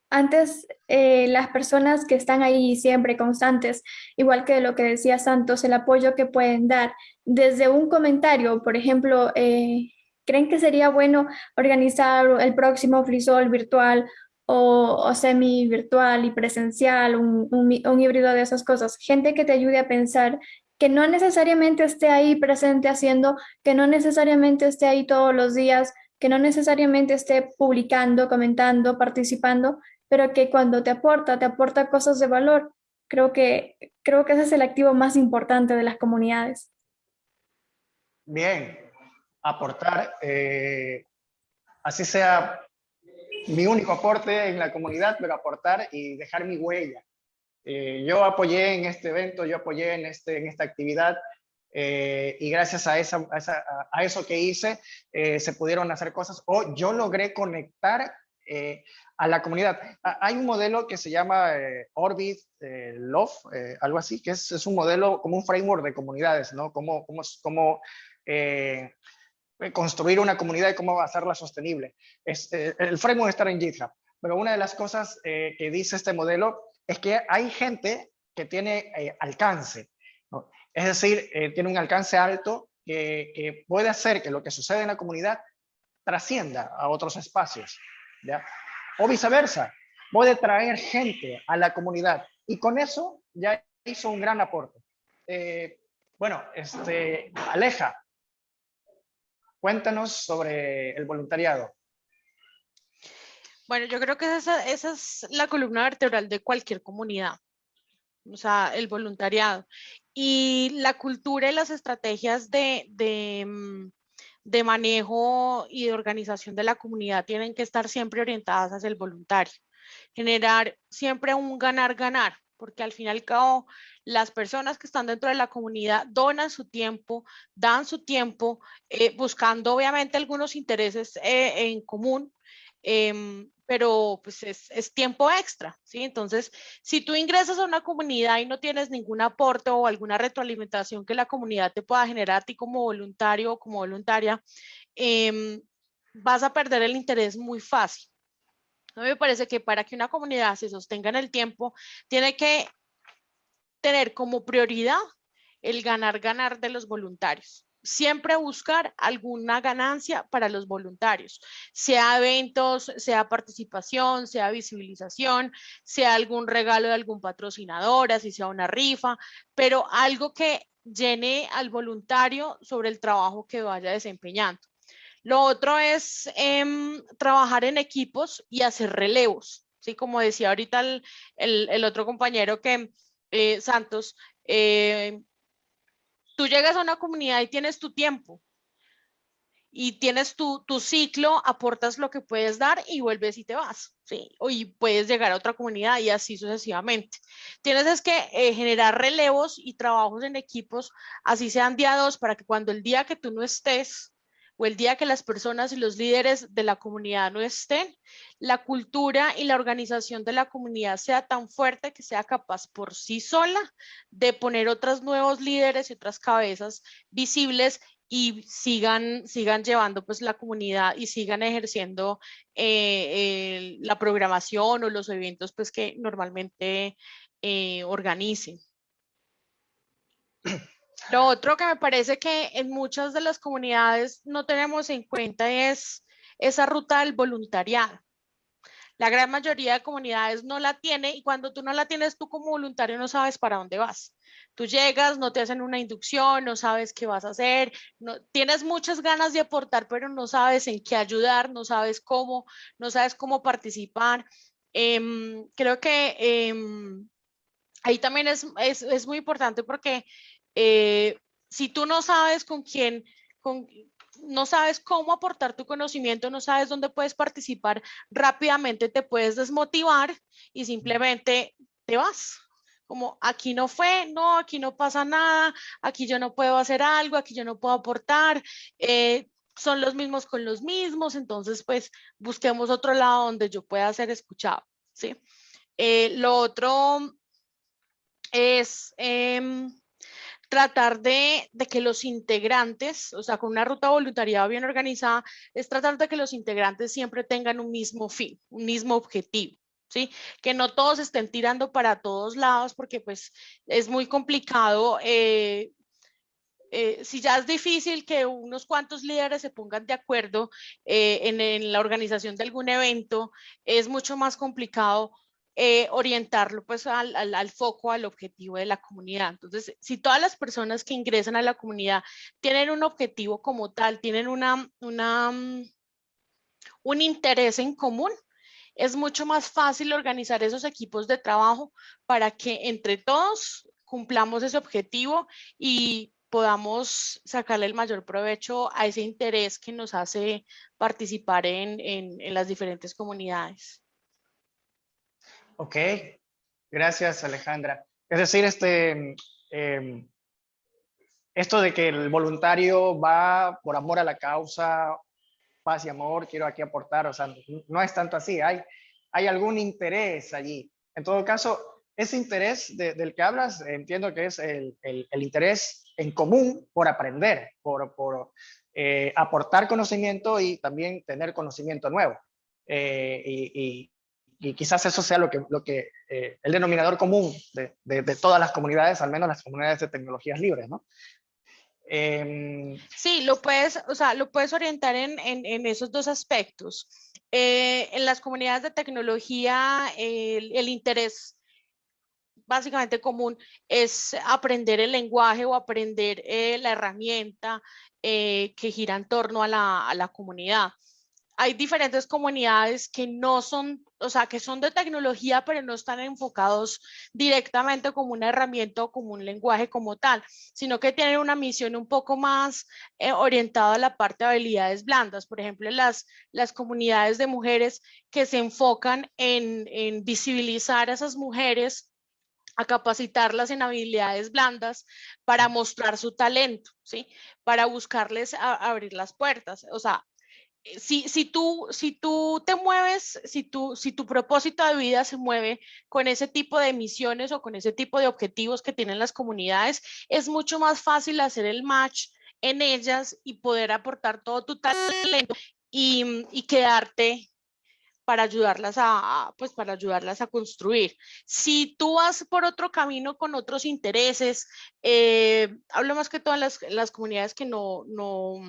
antes eh, las personas que están ahí siempre constantes, igual que lo que decía Santos, el apoyo que pueden dar desde un comentario, por ejemplo, eh, ¿creen que sería bueno organizar el próximo frisol virtual o, semi virtual y presencial, un, un híbrido de esas cosas? Gente que te ayude a pensar que no necesariamente esté ahí presente haciendo, que no necesariamente esté ahí todos los días, que no necesariamente esté publicando, comentando, participando, pero que cuando te aporta, te aporta cosas de valor. Creo que, creo que ese es el activo más importante de las comunidades. Bien, aportar, eh, así sea mi único aporte en la comunidad, pero aportar y dejar mi huella. Eh, yo apoyé en este evento, yo apoyé en, este, en esta actividad eh, y gracias a, esa, a, eso que hice se pudieron hacer cosas o yo logré conectar a la comunidad. Hay un modelo que se llama Orbit Love, algo así, que es, es, un modelo como un framework de comunidades, ¿no? Cómo, cómo construir una comunidad y cómo hacerla sostenible. Es, el framework está en GitHub, pero una de las cosas que dice este modelo es que hay gente que tiene alcance, ¿no? es decir, tiene un alcance alto que, puede hacer que lo que sucede en la comunidad trascienda a otros espacios. o viceversa. Puede traer gente a la comunidad y con eso ya hizo un gran aporte. Eh, bueno, este, Aleja, cuéntanos sobre el voluntariado. Bueno, yo creo que esa, es la columna vertebral de cualquier comunidad, o sea, el voluntariado. Y la cultura y las estrategias de, de, mm, de manejo y de organización de la comunidad tienen que estar siempre orientadas hacia el voluntario. Generar siempre un ganar-ganar, porque al fin y al cabo las personas que están dentro de la comunidad donan su tiempo, dan su tiempo, eh, buscando obviamente algunos intereses eh, en común, em, pero pues es, tiempo extra, ¿sí? Entonces, si tú ingresas a una comunidad y no tienes ningún aporte o alguna retroalimentación que la comunidad te pueda generar a ti como voluntario o como voluntaria, em, vas a perder el interés muy fácil. Me parece que para que una comunidad se sostenga en el tiempo, tiene que tener como prioridad el ganar-ganar de los voluntarios siempre buscar alguna ganancia para los voluntarios, sea eventos, sea participación, sea visibilización, sea algún regalo de algún patrocinador, así sea una rifa, pero algo que llene al voluntario sobre el trabajo que vaya desempeñando. Lo otro es em, trabajar en equipos y hacer relevos, ¿sí? Como decía ahorita el, otro compañero que, eh, Santos, eh, tú llegas a una comunidad y tienes tu tiempo y tienes tu, tu, ciclo, aportas lo que puedes dar y vuelves y te vas, ¿sí? Y puedes llegar a otra comunidad y así sucesivamente. Tienes es que eh, generar relevos y trabajos en equipos, así sean día dos, para que cuando el día que tú no estés, o el día que las personas y los líderes de la comunidad no estén, la cultura y la organización de la comunidad sea tan fuerte que sea capaz por sí sola de poner otros nuevos líderes y otras cabezas visibles y sigan, sigan llevando pues la comunidad y sigan ejerciendo eh, la programación o los eventos pues que normalmente eh, organicen. Lo otro que me parece que en muchas de las comunidades no tenemos en cuenta es esa ruta del voluntariado. La gran mayoría de comunidades no la tiene y cuando tú no la tienes tú como voluntario no sabes para dónde vas. Tú llegas, no te hacen una inducción, no sabes qué vas a hacer, no, tienes muchas ganas de aportar, pero no sabes en qué ayudar, no sabes cómo, no sabes cómo participar. Em, creo que em, ahí también es, es, es muy importante porque eh, si tú no sabes con quién, no sabes cómo aportar tu conocimiento, no sabes dónde puedes participar, rápidamente te puedes desmotivar y simplemente te vas. Como aquí no fue, no, aquí no pasa nada, aquí yo no puedo hacer algo, aquí yo no puedo aportar, eh, son los mismos con los mismos, entonces pues busquemos otro lado donde yo pueda ser escuchado, ¿sí? Eh, lo otro es... Em, tratar de, que los integrantes, o sea, con una ruta voluntariado bien organizada, es tratar de que los integrantes siempre tengan un mismo fin, un mismo objetivo. ¿Sí? Que no todos estén tirando para todos lados porque pues es muy complicado eh, eh, si ya es difícil que unos cuantos líderes se pongan de acuerdo eh, en, la organización de algún evento, es mucho más complicado eh, orientarlo pues al, al, foco, al objetivo de la comunidad. Entonces, si todas las personas que ingresan a la comunidad tienen un objetivo como tal, tienen una, una, mm, un interés en común, es mucho más fácil organizar esos equipos de trabajo para que entre todos cumplamos ese objetivo y podamos sacarle el mayor provecho a ese interés que nos hace participar en, en, las diferentes comunidades. Ok, gracias Alejandra. Es decir, este, em, esto de que el voluntario va por amor a la causa, paz y amor, quiero aquí aportar, o sea, no es tanto así, hay, hay algún interés allí. En todo caso, ese interés del que hablas, entiendo que es el, el, interés en común por aprender, por, por eh, aportar conocimiento y también tener conocimiento nuevo. Eh, y, y, quizás eso sea lo que, lo que eh, el denominador común de, de, todas las comunidades, al menos las comunidades de tecnologías libres, ¿no? Em, sí, lo puedes, o sea, lo puedes orientar en, en, en esos dos aspectos. en las comunidades de tecnología, el, el interés básicamente común es aprender el lenguaje o aprender eh, la herramienta eh, que gira en torno a la, a la, comunidad. Hay diferentes comunidades que no son, o sea, que son de tecnología, pero no están enfocados directamente como una herramienta o como un lenguaje como tal, sino que tienen una misión un poco más eh, orientada a la parte de habilidades blandas. Por ejemplo, las, las comunidades de mujeres que se enfocan en, en visibilizar a esas mujeres a capacitarlas en habilidades blandas para mostrar su talento, ¿sí? Para buscarles abrir las puertas. O sea, si, si, tú, te mueves, si, tu propósito de vida se mueve con ese tipo de misiones o con ese tipo de objetivos que tienen las comunidades, es mucho más fácil hacer el match en ellas y poder aportar todo tu talento y, y quedarte para ayudarlas a, pues para ayudarlas a construir. Si tú vas por otro camino con otros intereses, eh, hablo más que todas las, las comunidades que no, no,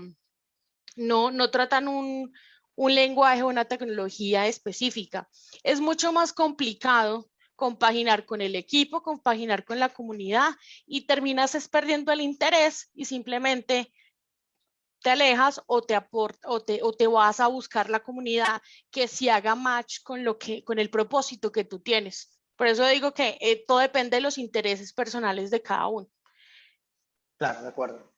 no, no tratan un, un lenguaje o una tecnología específica. Es mucho más complicado compaginar con el equipo, compaginar con la comunidad y terminas perdiendo el interés y simplemente te alejas o te, aporta, o te, o te vas a buscar la comunidad que si haga match con, lo que, con el propósito que tú tienes. Por eso digo que eh, todo depende de los intereses personales de cada uno. Claro, de acuerdo.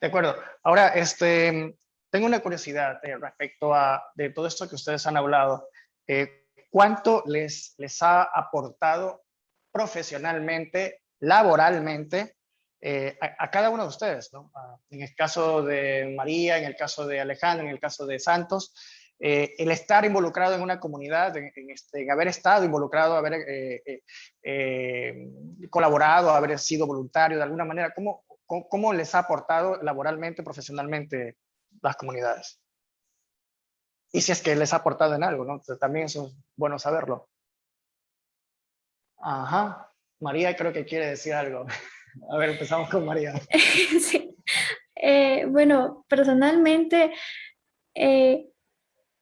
De acuerdo. Ahora, este, tengo una curiosidad eh, respecto a de todo esto que ustedes han hablado. Eh, ¿Cuánto les, les ha aportado profesionalmente, laboralmente, eh, a, cada uno de ustedes, ¿no? en el caso de María, en el caso de Alejandro, en el caso de Santos, el estar involucrado en una comunidad, en, este, haber estado involucrado, haber colaborado, haber sido voluntario de alguna manera, ¿cómo, ¿cómo, les ha aportado laboralmente, profesionalmente las comunidades? Y si es que les ha aportado en algo, ¿no? También es bueno saberlo. Ajá. María creo que quiere decir algo. A ver, empezamos con María. sí. Eh, bueno, personalmente eh,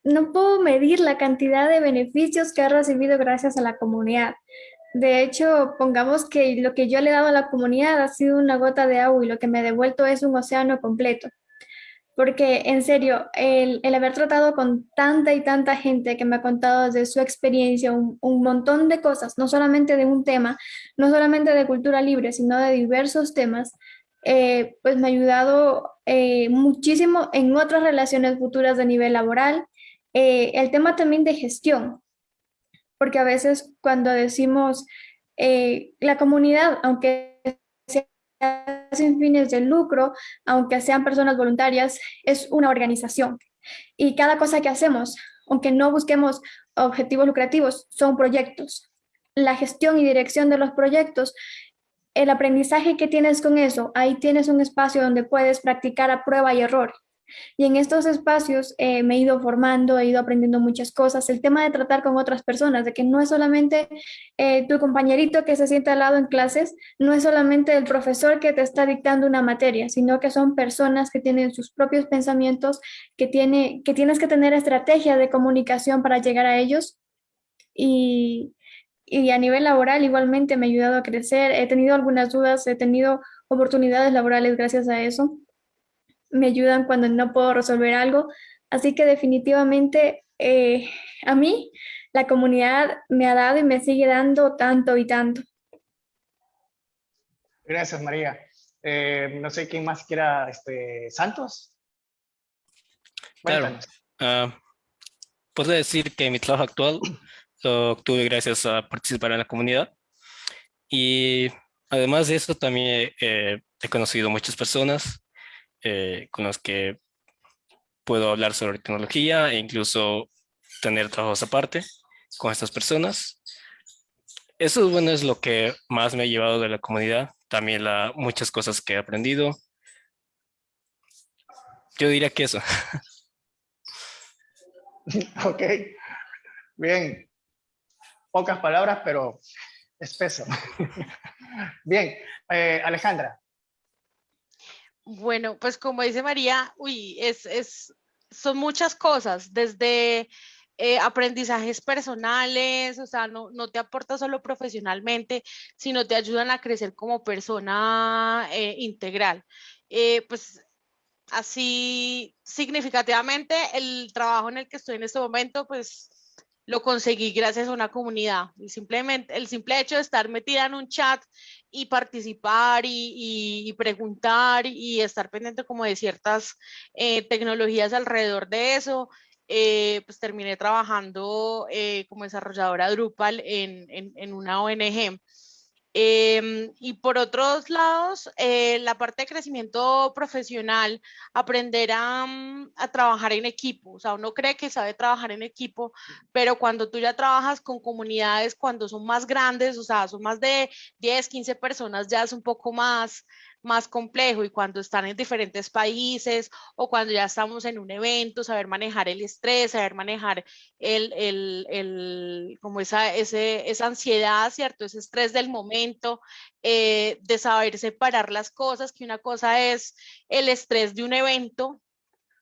no puedo medir la cantidad de beneficios que ha recibido gracias a la comunidad. De hecho, pongamos que lo que yo le he dado a la comunidad ha sido una gota de agua y lo que me ha devuelto es un océano completo porque en serio, el, haber tratado con tanta y tanta gente que me ha contado de su experiencia un, montón de cosas, no solamente de un tema, no solamente de cultura libre, sino de diversos temas, eh, pues me ha ayudado eh, muchísimo en otras relaciones futuras de nivel laboral. Eh, el tema también de gestión, porque a veces cuando decimos la comunidad, aunque sin fines de lucro, aunque sean personas voluntarias, es una organización. Y cada cosa que hacemos, aunque no busquemos objetivos lucrativos, son proyectos. La gestión y dirección de los proyectos el aprendizaje que tienes con eso, ahí tienes un espacio donde puedes practicar a prueba y error. Y en estos espacios eh, me he ido formando, he ido aprendiendo muchas cosas. El tema de tratar con otras personas, de que no es solamente eh, tu compañerito que se sienta al lado en clases, no es solamente el profesor que te está dictando una materia, sino que son personas que tienen sus propios pensamientos, que, tiene, que tienes que tener estrategia de comunicación para llegar a ellos. Y, y a nivel laboral igualmente me ha ayudado a crecer. He tenido algunas dudas, he tenido oportunidades laborales gracias a eso me ayudan cuando no puedo resolver algo. Así que definitivamente eh, a mí la comunidad me ha dado y me sigue dando tanto y tanto. Gracias, María. Eh, no sé quién más quiera, este, Santos. Claro. Uh, puedo decir que mi trabajo actual lo obtuve gracias a participar en la comunidad. Y además de eso, también eh, he conocido muchas personas eh, con los que puedo hablar sobre tecnología e incluso tener trabajos aparte con estas personas. Eso bueno, es lo que más me ha llevado de la comunidad. También la, muchas cosas que he aprendido. Yo diría que eso. Ok, bien. Pocas palabras, pero espeso. Bien, eh, Alejandra. Bueno, pues como dice María, uy, es, es, son muchas cosas, desde eh, aprendizajes personales, o sea, no, no, te aporta solo profesionalmente, sino te ayudan a crecer como persona eh, integral. Eh, pues así significativamente el trabajo en el que estoy en este momento, pues lo conseguí gracias a una comunidad. Y simplemente el simple hecho de estar metida en un chat y participar y, preguntar y estar pendiente como de ciertas eh, tecnologías alrededor de eso, eh, pues terminé trabajando eh, como desarrolladora Drupal en, una ONG. Em, y por otros lados, eh, la parte de crecimiento profesional, aprender a, mm, a, trabajar en equipo. O sea, uno cree que sabe trabajar en equipo, pero cuando tú ya trabajas con comunidades, cuando son más grandes, o sea, son más de 10, 15 personas, ya es un poco más, más complejo y cuando están en diferentes países o cuando ya estamos en un evento, saber manejar el estrés, saber manejar el, el, el como esa, ese, esa ansiedad, ¿cierto? Ese estrés del momento, eh, de saber separar las cosas, que una cosa es el estrés de un evento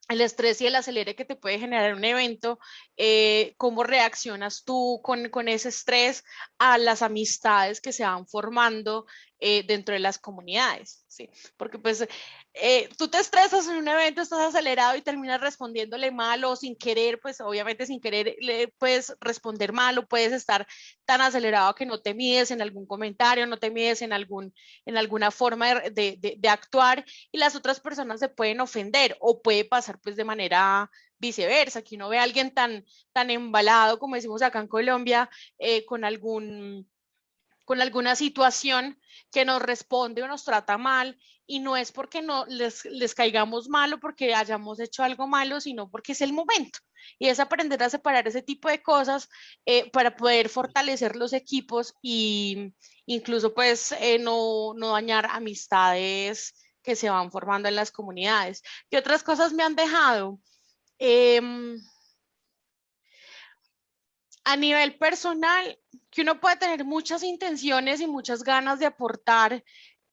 el estrés y el acelere que te puede generar un evento, eh, cómo reaccionas tú con, con, ese estrés a las amistades que se van formando eh, dentro de las comunidades, ¿sí? Porque pues eh, tú te estresas en un evento, estás acelerado y terminas respondiéndole mal o sin querer, pues obviamente sin querer le puedes responder mal o puedes estar tan acelerado que no te mides en algún comentario, no te mides en, algún, en alguna forma de, de, de actuar y las otras personas se pueden ofender o puede pasar pues de manera viceversa, que uno ve a alguien tan, tan embalado, como decimos acá en Colombia, eh, con algún con alguna situación que nos responde o nos trata mal y no es porque no les, les caigamos mal o porque hayamos hecho algo malo, sino porque es el momento. Y es aprender a separar ese tipo de cosas eh, para poder fortalecer los equipos e incluso pues eh, no, no dañar amistades que se van formando en las comunidades. ¿Qué otras cosas me han dejado? Em, a nivel personal, que uno puede tener muchas intenciones y muchas ganas de aportar,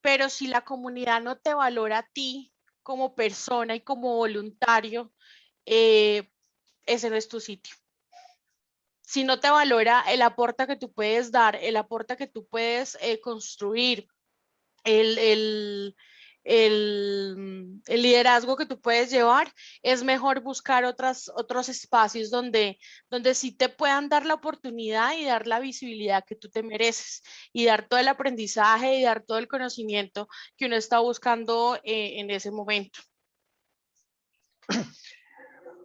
pero si la comunidad no te valora a ti como persona y como voluntario, eh, ese no es tu sitio. Si no te valora el aporte que tú puedes dar, el aporte que tú puedes eh, construir, el, el, el, el, liderazgo que tú puedes llevar, es mejor buscar otras, otros espacios donde, donde sí te puedan dar la oportunidad y dar la visibilidad que tú te mereces y dar todo el aprendizaje y dar todo el conocimiento que uno está buscando eh, en ese momento.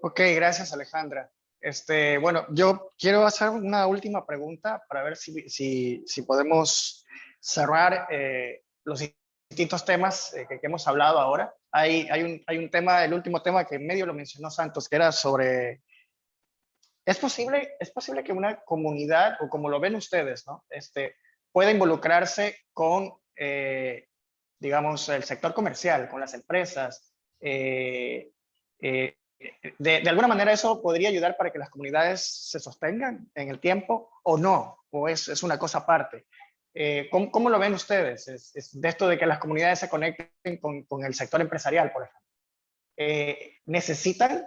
Ok, gracias Alejandra. Este, bueno, yo quiero hacer una última pregunta para ver si, si, si podemos cerrar eh, los distintos temas eh, que, hemos hablado ahora. Hay, hay, un, hay un tema, el último tema que medio lo mencionó Santos, que era sobre, ¿es posible, es posible que una comunidad, o como lo ven ustedes, ¿no? este, pueda involucrarse con eh, digamos, el sector comercial, con las empresas, eh, eh, de, de, alguna manera eso podría ayudar para que las comunidades se sostengan en el tiempo o no, o es, es una cosa aparte. ¿Cómo, ¿cómo, lo ven ustedes? Es, de esto de que las comunidades se conecten con, el sector empresarial, por ejemplo. ¿Necesitan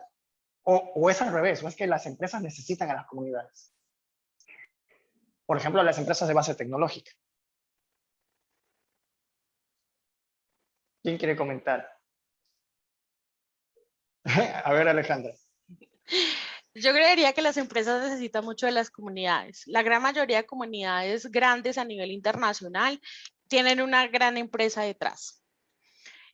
o, o, es al revés? ¿O es que las empresas necesitan a las comunidades? Por ejemplo, las empresas de base tecnológica. ¿Quién quiere comentar? A ver, Alejandra. Yo creería que las empresas necesitan mucho de las comunidades. La gran mayoría de comunidades grandes a nivel internacional tienen una gran empresa detrás.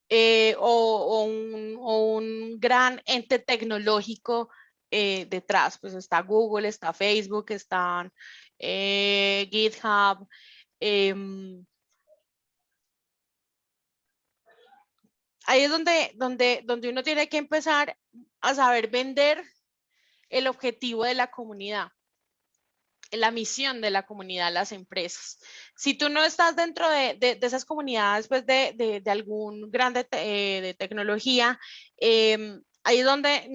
Eh, o, un, gran ente tecnológico eh, detrás. Pues está Google, está Facebook, están eh, GitHub. Em, ahí es donde, donde, donde uno tiene que empezar a saber vender el objetivo de la comunidad, la misión de la comunidad, las empresas. Si tú no estás dentro de, de, esas comunidades, pues de, de algún grande eh, de tecnología, eh, ahí es donde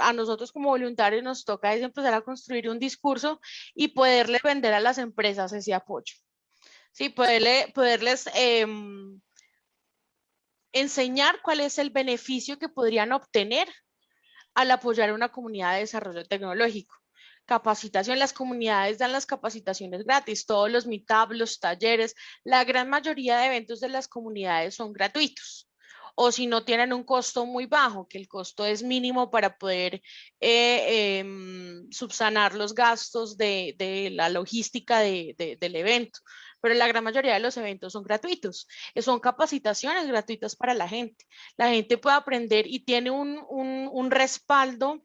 a nosotros como voluntarios nos toca es empezar a construir un discurso y poderle vender a las empresas ese apoyo. Sí, poderle, poderles eh, enseñar cuál es el beneficio que podrían obtener al apoyar a una comunidad de desarrollo tecnológico. Capacitación, las comunidades dan las capacitaciones gratis, todos los meetups, los talleres, la gran mayoría de eventos de las comunidades son gratuitos o si no tienen un costo muy bajo, que el costo es mínimo para poder eh, em, subsanar los gastos de, la logística del evento pero la gran mayoría de los eventos son gratuitos. Eh, son capacitaciones gratuitas para la gente. La gente puede aprender y tiene un, un, respaldo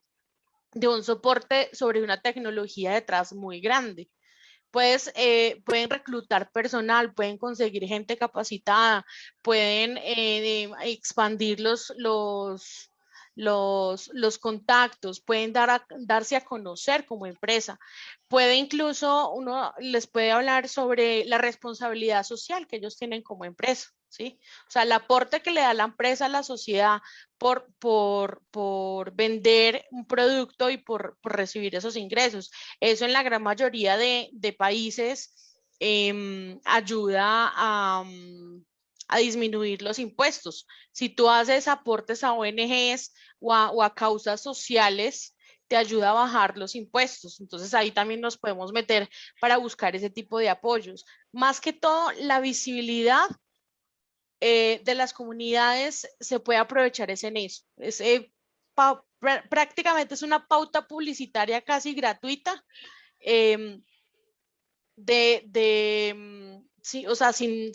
de un soporte sobre una tecnología detrás muy grande. Pues eh, pueden reclutar personal, pueden conseguir gente capacitada, pueden eh, expandir los, los, los contactos, pueden dar a, darse a conocer como empresa. Puede incluso, uno les puede hablar sobre la responsabilidad social que ellos tienen como empresa. ¿Sí? O sea, el aporte que le da la empresa a la sociedad por, por, por vender un producto y por, por, recibir esos ingresos. Eso en la gran mayoría de, países eh, ayuda a, a disminuir los impuestos. Si tú haces aportes a ONGs o a, causas sociales, te ayuda a bajar los impuestos. Entonces ahí también nos podemos meter para buscar ese tipo de apoyos. Más que todo, la visibilidad eh, de las comunidades se puede aprovechar es en eso. Es, eh, prácticamente es una pauta publicitaria casi gratuita em, de, mm, sí, o sea, sin,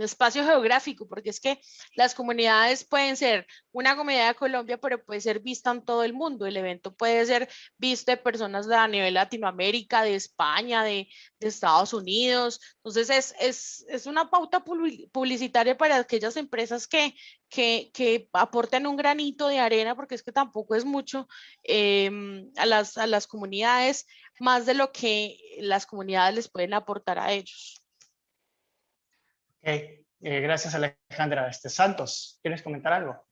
espacio geográfico, porque es que las comunidades pueden ser una comunidad de Colombia, pero puede ser vista en todo el mundo. El evento puede ser visto de personas de a nivel Latinoamérica, de España, de, Estados Unidos. Entonces, es, una pauta publicitaria para aquellas empresas que, que, que, aporten un granito de arena, porque es que tampoco es mucho em, a, las, a las comunidades, más de lo que las comunidades les pueden aportar a ellos. Eh, gracias Alejandra. Este, Santos, ¿quieres comentar algo?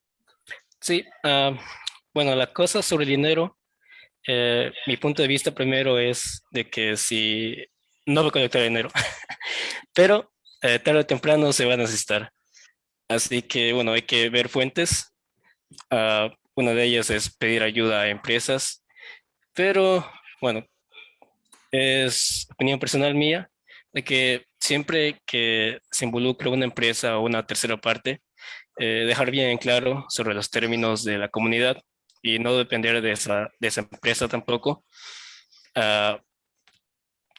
Sí, ah, bueno, la cosa sobre el dinero, eh, mi punto de vista primero es de que si no voy a colectar dinero, pero eh, tarde o temprano se va a necesitar. Así que, bueno, hay que ver fuentes. Uh, una de ellas es pedir ayuda a empresas, pero, bueno, es opinión personal mía de que siempre que se involucre una empresa o una tercera parte, eh, dejar bien en claro sobre los términos de la comunidad y no depender de esa, de esa empresa tampoco. Uh,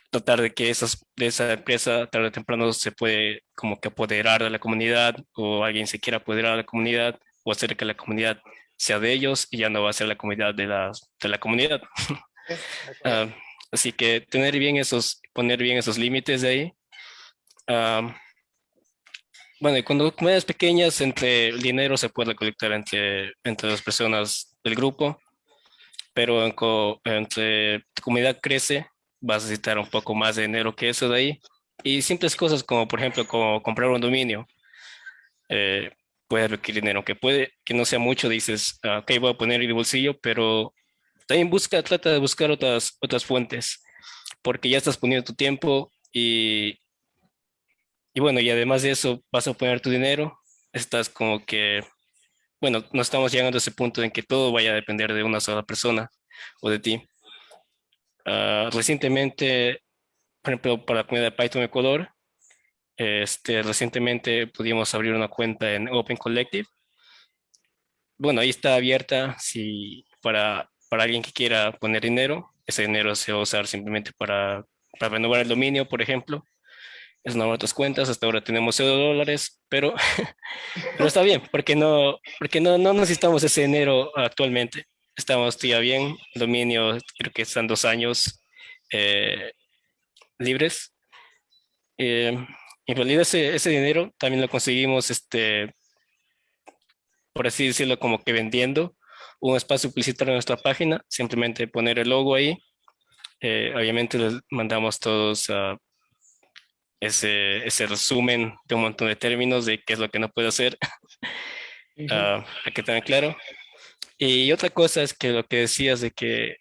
tratar de que esas, de esa empresa tarde o temprano se puede como que apoderar de la comunidad o alguien se quiera apoderar de la comunidad o hacer que la comunidad sea de ellos y ya no va a ser la comunidad de la, de la comunidad. uh, así que tener bien esos, poner bien esos límites de ahí bueno, y cuando comunidades pequeñas, entre el dinero se puede colectar entre, entre las personas del grupo, pero en entre tu comunidad crece, vas a necesitar un poco más de dinero que eso de ahí, Y simples cosas como, por ejemplo, como comprar un dominio. Eh, puede requerir dinero, que puede que no sea mucho, dices, ah, ok, voy a poner el bolsillo, pero también busca, trata de buscar otras, otras fuentes, porque ya estás poniendo tu tiempo y, y bueno, y además de eso vas a poner tu dinero, estás como que, bueno, no estamos llegando a ese punto en que todo vaya a depender de una sola persona o de ti. Ah, recientemente, por ejemplo, para la comunidad de Python Ecuador, este, recientemente pudimos abrir una cuenta en Open Collective. Bueno, ahí está abierta si para, para alguien que quiera poner dinero. Ese dinero se va a usar simplemente para, para renovar el dominio, por ejemplo. Es una de otras cuentas. Hasta ahora tenemos 0 dólares, pero, pero está bien, porque, no, porque no, no necesitamos ese dinero actualmente. Estamos ya bien. El dominio creo que están dos años eh, libres. Eh, en realidad ese, ese dinero también lo conseguimos, este, por así decirlo, como que vendiendo un espacio publicitario en nuestra página, simplemente poner el logo ahí. Eh, obviamente les mandamos todos ese, ese resumen de un montón de términos de qué es lo que no puede hacer, uh, para que tengan claro. Y otra cosa es que lo que decías de que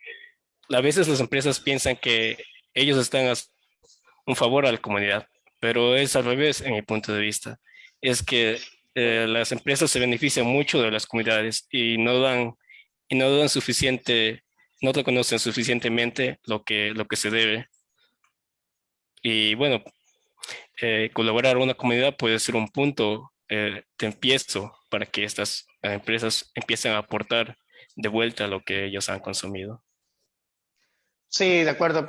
a veces las empresas piensan que ellos están a un favor a la comunidad pero es al revés en mi punto de vista. Es que eh, las empresas se benefician mucho de las comunidades y no dan, y no dan suficiente, no reconocen suficientemente lo que, lo que se debe. Y bueno, eh, colaborar con una comunidad puede ser un punto eh, de empiezo para que estas empresas empiecen a aportar de vuelta lo que ellos han consumido. Sí, de acuerdo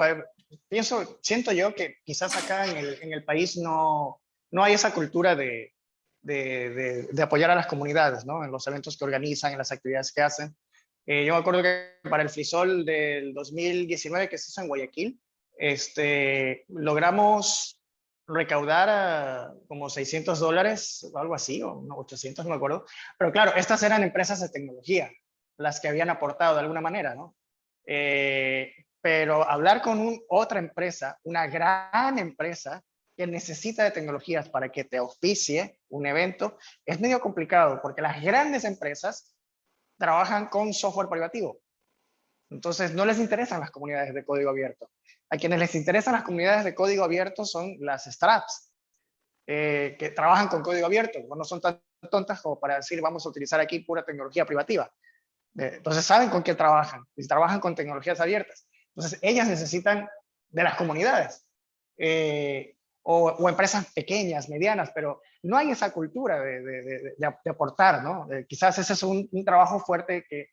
pienso, siento yo que quizás acá en el, en el país no, no hay esa cultura de, de, de, apoyar a las comunidades, ¿no? En los eventos que organizan, en las actividades que hacen. Eh, yo me acuerdo que para el Frisol del 2019 que se hizo en Guayaquil, este, logramos recaudar como 600 dólares o algo así, o 800, no me acuerdo. Pero claro, estas eran empresas de tecnología, las que habían aportado de alguna manera, ¿no? Eh, pero hablar con otra empresa, una gran empresa que necesita de tecnologías para que te oficie un evento, es medio complicado porque las grandes empresas trabajan con software privativo. Entonces no les interesan las comunidades de código abierto. A quienes les interesan las comunidades de código abierto son las startups eh, que trabajan con código abierto. No son tan tontas como para decir vamos a utilizar aquí pura tecnología privativa. Eh, entonces saben con qué trabajan y trabajan con tecnologías abiertas. Entonces, ellas necesitan de las comunidades eh, o, empresas pequeñas, medianas, pero no hay esa cultura de, aportar, ¿no? quizás ese es un, trabajo fuerte que,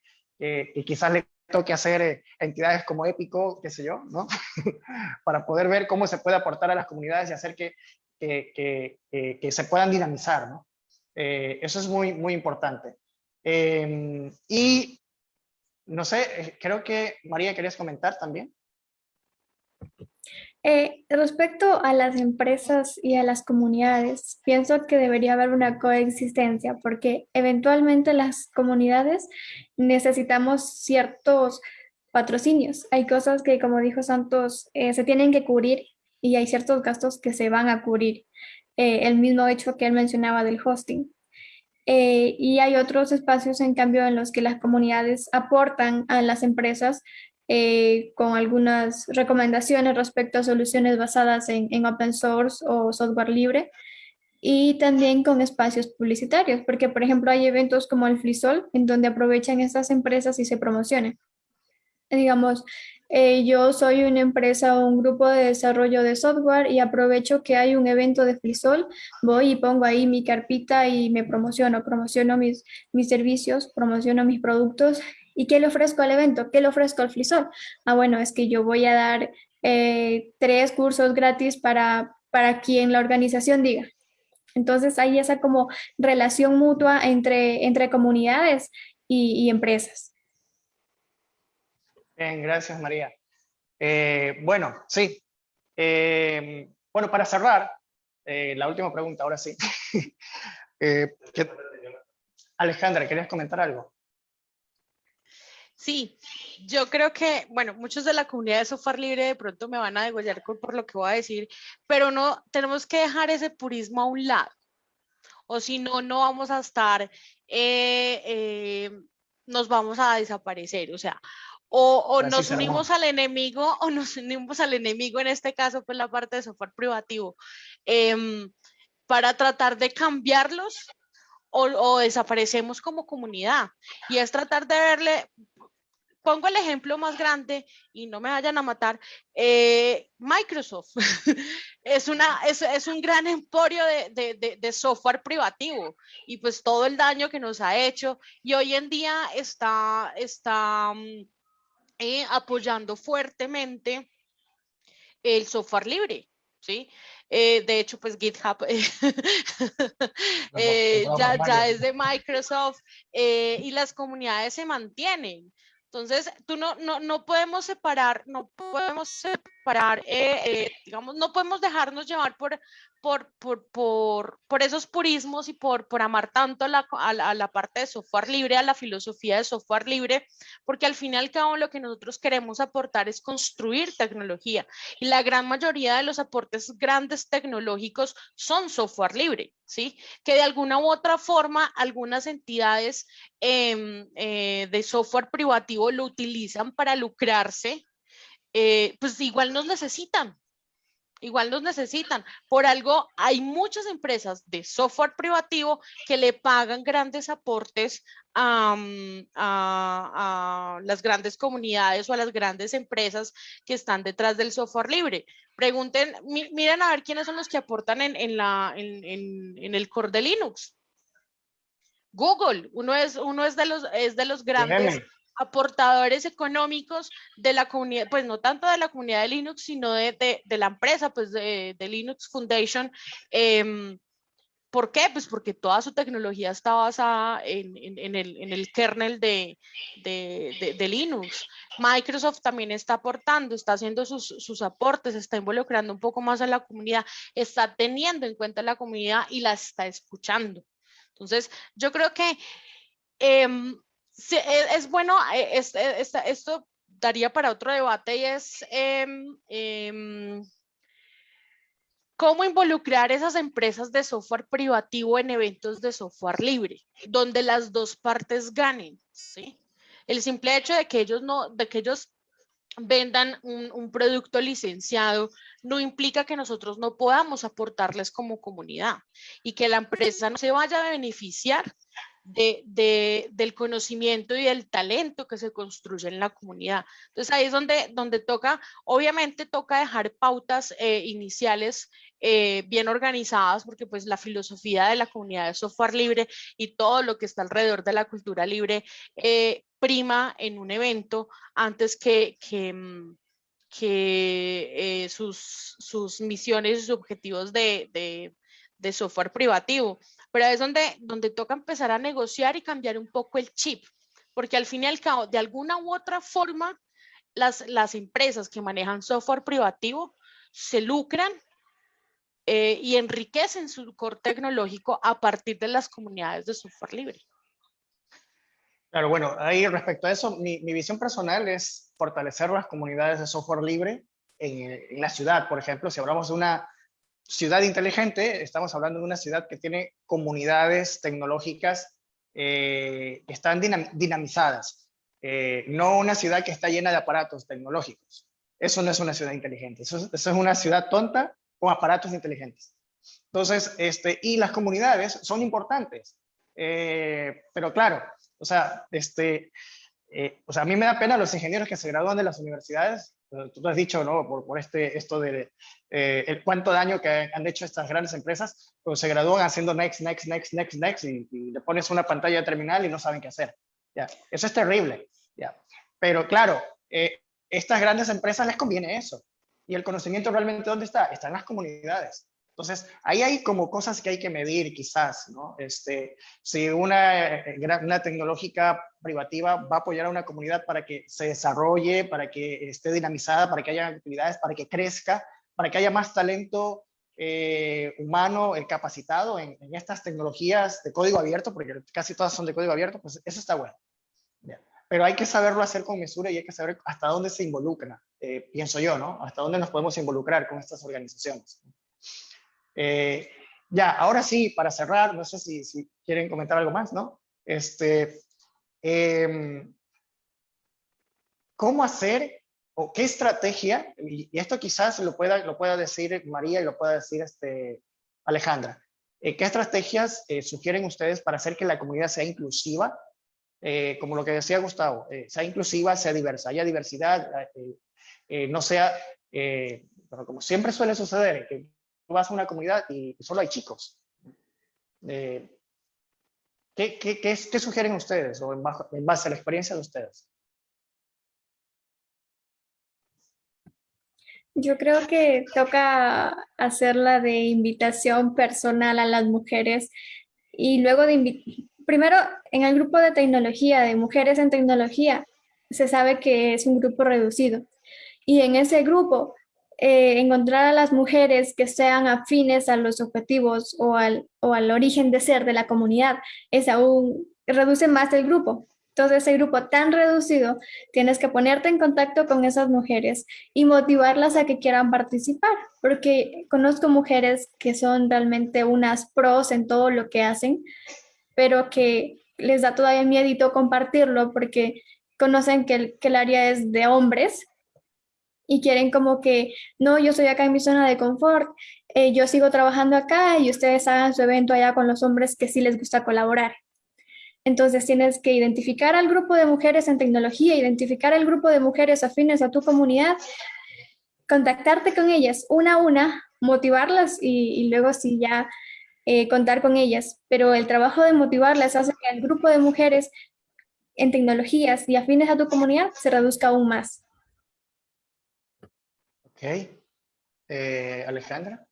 quizás le toque hacer eh, entidades como Épico, qué sé yo, ¿no? Para poder ver cómo se puede aportar a las comunidades y hacer que, que, se puedan dinamizar, ¿no? Eh, eso es muy, muy importante. Em, y no sé, eh, creo que María querías comentar también. Eh, respecto a las empresas y a las comunidades, pienso que debería haber una coexistencia porque eventualmente las comunidades necesitamos ciertos patrocinios. Hay cosas que, como dijo Santos, eh, se tienen que cubrir y hay ciertos gastos que se van a cubrir. el mismo hecho que él mencionaba del hosting. Eh, y hay otros espacios, en cambio, en los que las comunidades aportan a las empresas eh, con algunas recomendaciones respecto a soluciones basadas en, en, open source o software libre y también con espacios publicitarios, porque por ejemplo hay eventos como el FliSol en donde aprovechan estas empresas y se promocionan. Digamos, eh, yo soy una empresa o un grupo de desarrollo de software y aprovecho que hay un evento de FliSol, voy y pongo ahí mi carpita y me promociono, promociono mis, mis servicios, promociono mis productos. ¿Y qué le ofrezco al evento? ¿Qué le ofrezco al FliSol? Ah, bueno, es que yo voy a dar eh, tres cursos gratis para, para quien la organización diga. Entonces hay esa como relación mutua entre, entre comunidades y empresas. Gracias María. Eh, bueno, sí. Eh, bueno, para cerrar, la última pregunta, ahora sí. Alejandra, ¿querías comentar algo? Sí, yo creo que, bueno, muchos de la comunidad de software libre de pronto me van a degollar por lo que voy a decir, pero no, tenemos que dejar ese purismo a un lado, o si no, no vamos a estar, eh, eh, nos vamos a desaparecer, o sea, o, nos unimos al enemigo o nos unimos al enemigo, en este caso, pues la parte de software privativo, em, para tratar de cambiarlos o, desaparecemos como comunidad. Y es tratar de verle, pongo el ejemplo más grande y no me vayan a matar, eh, Microsoft es, una, es, un gran emporio de, software privativo y pues todo el daño que nos ha hecho y hoy en día está, está mm, eh, apoyando fuertemente el software libre, ¿sí? Eh, de hecho, pues GitHub eh, ya, ya, es de Microsoft eh, y las comunidades se mantienen. Entonces, tú no, no, no podemos separar, no podemos separar, digamos, no podemos dejarnos llevar por, por, por, por, por esos purismos y por, por amar tanto a la, a, la, parte de software libre, a la filosofía de software libre, porque al fin y al cabo lo que nosotros queremos aportar es construir tecnología y la gran mayoría de los aportes grandes tecnológicos son software libre, ¿sí? Que de alguna u otra forma algunas entidades em, eh, de software privativo lo utilizan para lucrarse, eh, pues igual nos necesitan, igual nos necesitan. Por algo hay muchas empresas de software privativo que le pagan grandes aportes a, las grandes comunidades o a las grandes empresas que están detrás del software libre. Pregunten, miren a ver quiénes son los que aportan en, la, en, el core de Linux. Google, uno es, uno es, de, los, es de los grandes aportadores económicos de la comunidad, pues no tanto de la comunidad de Linux, sino de, la empresa, pues de, Linux Foundation. Em, ¿Por qué? Pues porque toda su tecnología está basada en, el, kernel de, Linux. Microsoft también está aportando, está haciendo sus, sus, aportes, está involucrando un poco más a la comunidad, está teniendo en cuenta la comunidad y la está escuchando. Entonces, yo creo que em, e, es, bueno, eh, eh, esto daría para otro debate y es em, em, cómo involucrar esas empresas de software privativo en eventos de software libre, donde las dos partes ganen, ¿sí? El simple hecho de que ellos no, de que ellos vendan un, un, producto licenciado no implica que nosotros no podamos aportarles como comunidad y que la empresa no se vaya a beneficiar de, del conocimiento y del talento que se construye en la comunidad. Entonces ahí es donde, donde toca, obviamente toca dejar pautas eh, iniciales eh, bien organizadas, porque pues la filosofía de la comunidad de software libre y todo lo que está alrededor de la cultura libre eh, prima en un evento antes que, que, mm, sus, sus misiones y sus objetivos de, de software privativo pero es donde, donde toca empezar a negociar y cambiar un poco el chip, porque al fin y al cabo, de alguna u otra forma, las, las empresas que manejan software privativo se lucran eh, y enriquecen su core tecnológico a partir de las comunidades de software libre. Claro, bueno, ahí respecto a eso, mi, mi visión personal es fortalecer las comunidades de software libre en, en, la ciudad. Por ejemplo, si hablamos de una ciudad inteligente, estamos hablando de una ciudad que tiene comunidades tecnológicas eh, que están dinamizadas, eh, no una ciudad que está llena de aparatos tecnológicos. Eso no es una ciudad inteligente, eso, es una ciudad tonta con aparatos inteligentes. Entonces, este, y las comunidades son importantes, eh, pero claro, o sea, este, o sea, a mí me da pena los ingenieros que se gradúan de las universidades tú has dicho, ¿no? Por, por este, esto de eh, el cuánto daño que han hecho estas grandes empresas, pues se gradúan haciendo next, next, next, next, next, y, le pones una pantalla terminal y no saben qué hacer. ¿ya? Eso es terrible. ¿ya? Pero claro, eh, estas grandes empresas les conviene eso. Y el conocimiento realmente, ¿dónde está? Está en las comunidades. Entonces, ahí hay como cosas que hay que medir quizás, ¿no? Este, si una, eh, una tecnológica privativa va a apoyar a una comunidad para que se desarrolle, para que esté dinamizada, para que haya actividades, para que crezca, para que haya más talento eh, humano eh, capacitado en, estas tecnologías de código abierto, porque casi todas son de código abierto, pues eso está bueno. pero hay que saberlo hacer con mesura y hay que saber hasta dónde se involucra, eh, pienso yo, ¿no? Hasta dónde nos podemos involucrar con estas organizaciones. Eh, ya, ahora sí, para cerrar, no sé si, si quieren comentar algo más, ¿no? Este, em, ¿Cómo hacer o qué estrategia, y esto quizás lo pueda, lo pueda decir María y lo pueda decir este, Alejandra, eh, ¿qué estrategias eh, sugieren ustedes para hacer que la comunidad sea inclusiva? Eh, como lo que decía Gustavo, sea inclusiva, sea diversa, haya diversidad, no sea, pero como siempre suele suceder, que vas a una comunidad y solo hay chicos. ¿qué, qué, qué, sugieren ustedes o en base a la experiencia de ustedes? Yo creo que toca hacerla de invitación personal a las mujeres y luego de primero en el grupo de tecnología, de mujeres en tecnología, se sabe que es un grupo reducido. Y en ese grupo, eh, encontrar a las mujeres que sean afines a los objetivos o al, o al origen de ser de la comunidad, es aún, reduce más el grupo. Entonces, ese grupo tan reducido, tienes que ponerte en contacto con esas mujeres y motivarlas a que quieran participar, porque conozco mujeres que son realmente unas pros en todo lo que hacen, pero que les da todavía miedito compartirlo porque conocen que el, que el área es de hombres y quieren como que, no, yo estoy acá en mi zona de confort, eh, yo sigo trabajando acá y ustedes hagan su evento allá con los hombres que sí les gusta colaborar. Entonces tienes que identificar al grupo de mujeres en tecnología, identificar el grupo de mujeres afines a tu comunidad, contactarte con ellas una a una, motivarlas y, luego sí ya eh, contar con ellas. Pero el trabajo de motivarlas hace que el grupo de mujeres en tecnologías y afines a tu comunidad se reduzca aún más. Ok. Eh, Alejandra.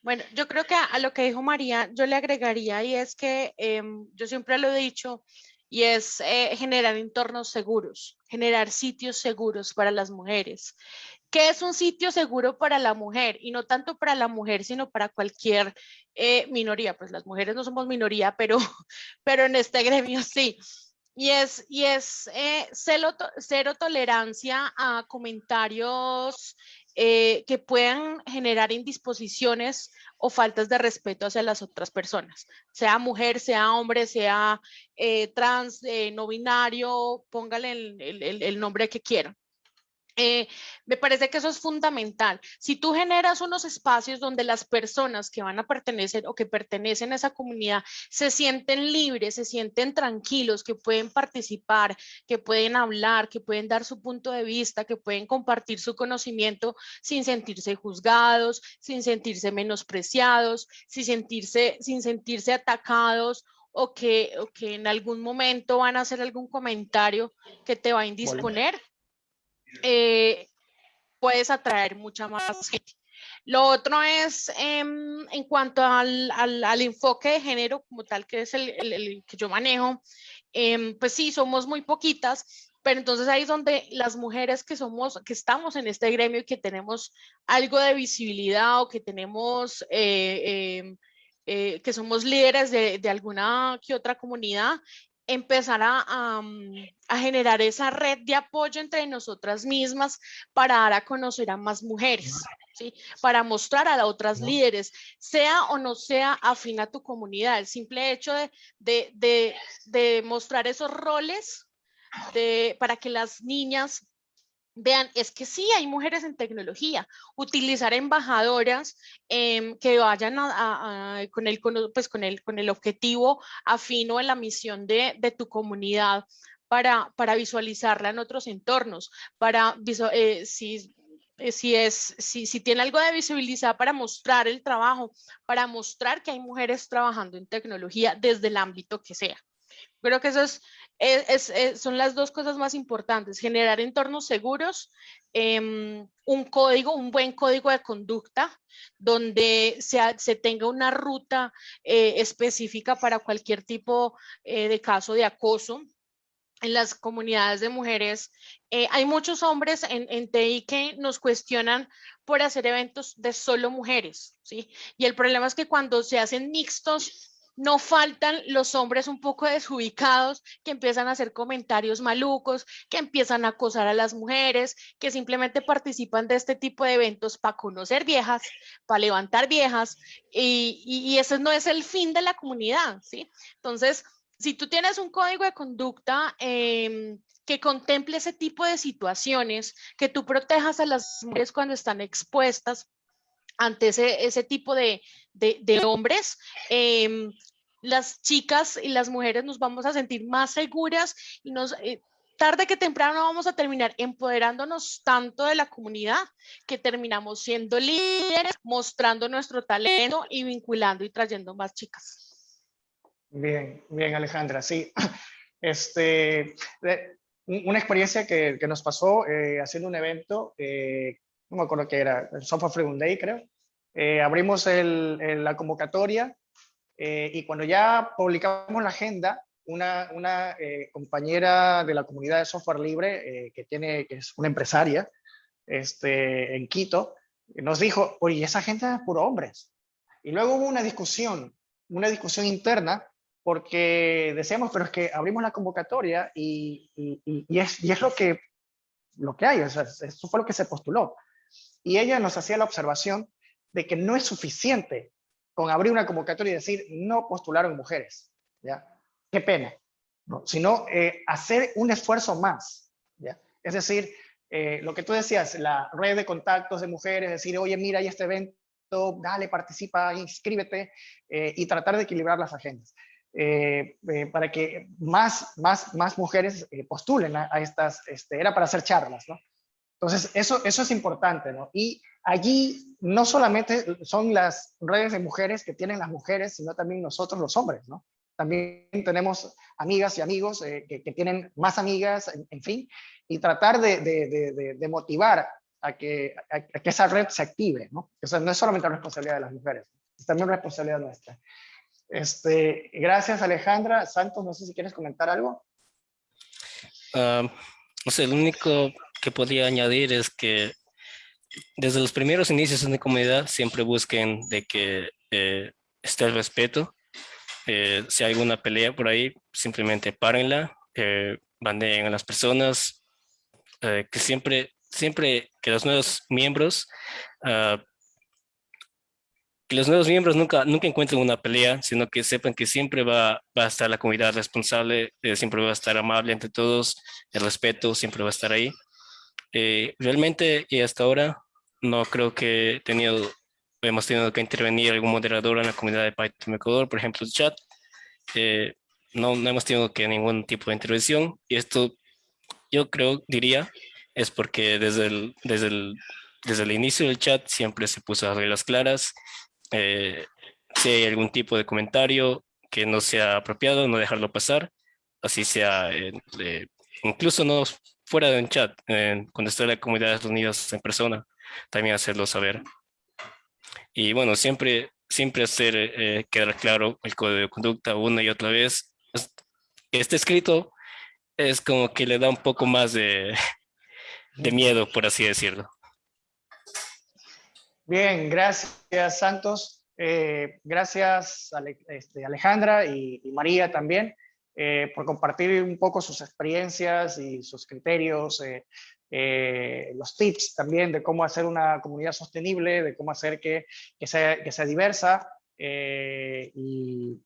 Bueno, yo creo que a, lo que dijo María, yo le agregaría y es que em, yo siempre lo he dicho y es eh, generar entornos seguros, generar sitios seguros para las mujeres. ¿Qué es un sitio seguro para la mujer? Y no tanto para la mujer, sino para cualquier eh, minoría. Pues las mujeres no somos minoría, pero, pero en este gremio sí. Y es, y es eh, cero tolerancia a comentarios eh, que puedan generar indisposiciones o faltas de respeto hacia las otras personas, sea mujer, sea hombre, sea eh, trans, eh, no binario, póngale el nombre que quieran. Eh, me parece que eso es fundamental. Si tú generas unos espacios donde las personas que van a pertenecer o que pertenecen a esa comunidad se sienten libres, se sienten tranquilos, que pueden participar, que pueden hablar, que pueden dar su punto de vista, que pueden compartir su conocimiento sin sentirse juzgados, sin sentirse menospreciados, sin sentirse, sin sentirse atacados o que, o que en algún momento van a hacer algún comentario que te va a indisponer eh, puedes atraer mucha más gente. Lo otro es em, en cuanto al, al, enfoque de género como tal, que es el, el, que yo manejo, em, pues sí, somos muy poquitas, pero entonces ahí es donde las mujeres que somos, que estamos en este gremio y que tenemos algo de visibilidad o que tenemos, eh, em, eh, que somos líderes de, de, alguna que otra comunidad, empezar a, generar esa red de apoyo entre nosotras mismas para dar a conocer a más mujeres, ¿sí? para mostrar a otras líderes, sea o no sea afín a tu comunidad. El simple hecho de, de, de mostrar esos roles para que las niñas Vean, es que sí, hay mujeres en tecnología. Utilizar embajadoras em, que vayan con, el, pues con, el, objetivo afino en la misión de, de tu comunidad para, para, visualizarla en otros entornos, para eh, si, eh, si, es, si, si tiene algo de visibilizar para mostrar el trabajo, para mostrar que hay mujeres trabajando en tecnología desde el ámbito que sea. Creo que eso es, son las dos cosas más importantes, generar entornos seguros, em, un código, un buen código de conducta, donde se, se tenga una ruta eh, específica para cualquier tipo eh, de caso de acoso. En las comunidades de mujeres eh, hay muchos hombres en, en TI que nos cuestionan por hacer eventos de solo mujeres, ¿sí? Y el problema es que cuando se hacen mixtos, no faltan los hombres un poco desubicados que empiezan a hacer comentarios malucos, que empiezan a acosar a las mujeres, que simplemente participan de este tipo de eventos para conocer viejas, para levantar viejas, y, y, ese no es el fin de la comunidad, ¿sí? Entonces, si tú tienes un código de conducta em, que contemple ese tipo de situaciones, que tú protejas a las mujeres cuando están expuestas, ante ese, ese tipo de, de, hombres, em, las chicas y las mujeres nos vamos a sentir más seguras y nos, eh, tarde que temprano vamos a terminar empoderándonos tanto de la comunidad que terminamos siendo líderes, mostrando nuestro talento y vinculando y trayendo más chicas. Bien, bien Alejandra, sí. Este, una experiencia que, que nos pasó eh, haciendo un evento eh, no me acuerdo qué era, el Software Freedom Day creo, eh, abrimos el, la convocatoria eh, y cuando ya publicamos la agenda, una, una eh, compañera de la comunidad de software libre, que, tiene, que es una empresaria este, en Quito, nos dijo, oye, esa gente es puro hombres. Y luego hubo una discusión, una discusión interna, porque decíamos, pero es que abrimos la convocatoria y, y, y, es, y es, lo que, lo que hay, o sea, eso fue lo que se postuló. Y ella nos hacía la observación de que no es suficiente con abrir una convocatoria y decir no postularon mujeres, ¿ya? Qué pena, ¿no? Sino eh, hacer un esfuerzo más, ¿ya? Es decir, eh, lo que tú decías, la red de contactos de mujeres, decir, oye, mira, hay este evento, dale, participa, inscríbete, eh, y tratar de equilibrar las agendas. para que más, más, más mujeres postulen a, estas, este, era para hacer charlas, ¿no? Entonces, eso, eso es importante, ¿no? Y allí no solamente son las redes de mujeres que tienen las mujeres, sino también nosotros los hombres, ¿no? También tenemos amigas y amigos eh, que, tienen más amigas, en, fin, y tratar de, motivar a que, a, que, esa red se active, ¿no? O sea, no es solamente responsabilidad de las mujeres, es también responsabilidad nuestra. Este, gracias Alejandra. Santos, no sé si quieres comentar algo. No sé, el único que podría añadir es que desde los primeros inicios en la comunidad siempre busquen de que eh, esté el respeto. Eh, si hay alguna pelea por ahí, simplemente párenla, eh, bandeen a las personas, eh, que siempre, siempre que los nuevos miembros, uh, que los nuevos miembros nunca, nunca encuentren una pelea, sino que sepan que siempre va, va a estar la comunidad responsable, siempre va a estar amable entre todos, el respeto siempre va a estar ahí. Eh, realmente y hasta ahora no creo que tenido, hemos tenido que intervenir algún moderador en la comunidad de Python Ecuador, por ejemplo el chat. Eh, no, no hemos tenido que ningún tipo de intervención y esto yo creo, diría, es porque desde el, desde el, desde el inicio del chat siempre se puso las reglas claras. Eh, si hay algún tipo de comentario que no sea apropiado, no dejarlo pasar, así sea, incluso no fuera de un chat, cuando esté la comunidad unidas en persona, también hacerlo saber. Y bueno, siempre, siempre hacer eh, quedar claro el código de conducta una y otra vez. Este escrito es como que le da un poco más de, de miedo, por así decirlo. Bien, gracias Santos. Eh, gracias este, Alejandra y María también. Eh, por compartir un poco sus experiencias y sus criterios, eh, eh, los tips también de cómo hacer una comunidad sostenible, de cómo hacer que, que, sea, que sea, diversa y,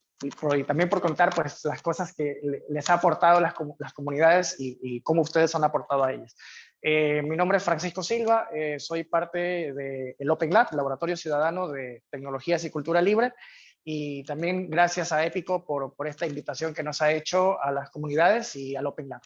también por contar pues, las cosas que les ha aportado las, las comunidades y, y, cómo ustedes han aportado a ellas. mi nombre es Francisco Silva, soy parte del Open Lab, Laboratorio Ciudadano de Tecnologías y Cultura Libre, y también gracias a Épico por, por, esta invitación que nos ha hecho a las comunidades y al Open Lab.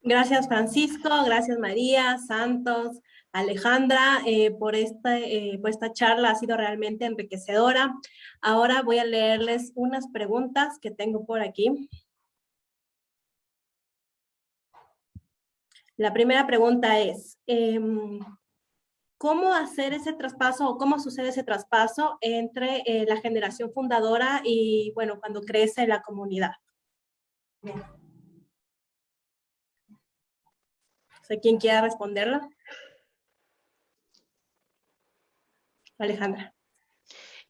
Gracias Francisco, gracias María, Santos, Alejandra eh, por, esta, eh, por esta charla, ha sido realmente enriquecedora. Ahora voy a leerles unas preguntas que tengo por aquí. La primera pregunta es, em, ¿Cómo hacer ese traspaso o cómo sucede ese traspaso entre eh, la generación fundadora y, bueno, cuando crece la comunidad? ¿Quién quiera responderla? Alejandra.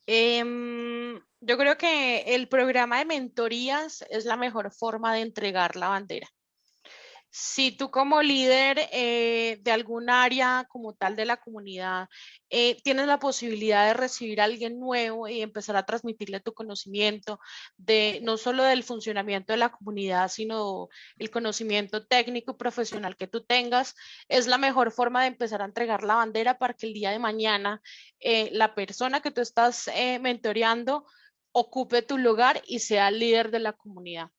Em, yo creo que el programa de mentorías es la mejor forma de entregar la bandera si tú como líder eh, de algún área como tal de la comunidad eh, tienes la posibilidad de recibir a alguien nuevo y empezar a transmitirle tu conocimiento de no solo del funcionamiento de la comunidad, sino el conocimiento técnico y profesional que tú tengas, es la mejor forma de empezar a entregar la bandera para que el día de mañana eh, la persona que tú estás mentoreando ocupe tu lugar y sea líder de la comunidad.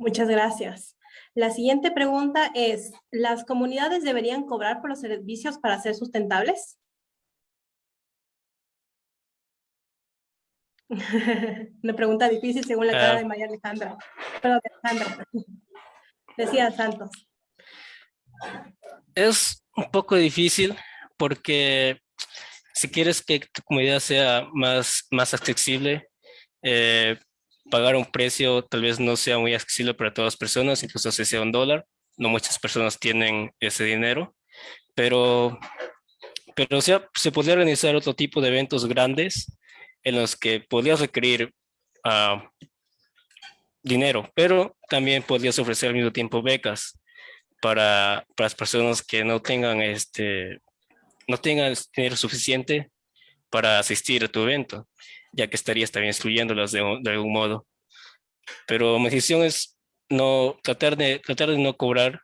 Muchas gracias. La siguiente pregunta es, ¿las comunidades deberían cobrar por los servicios para ser sustentables? Una pregunta difícil según la cara de María Alejandra. Perdón, Alejandra. Decía Santos. Es un poco difícil porque si quieres que tu comunidad sea más, más accesible, eh, pagar un precio tal vez no sea muy accesible para todas las personas, incluso si sea un dólar. No muchas personas tienen ese dinero, pero, pero sea, se podría organizar otro tipo de eventos grandes en los que podrías requerir uh, dinero, pero también podrías ofrecer al mismo tiempo becas para, para las personas que no tengan, este, no tengan dinero suficiente para asistir a tu evento ya que estarías también excluyéndolas de, de algún modo. Pero mi decisión es no, tratar, de, tratar de no cobrar,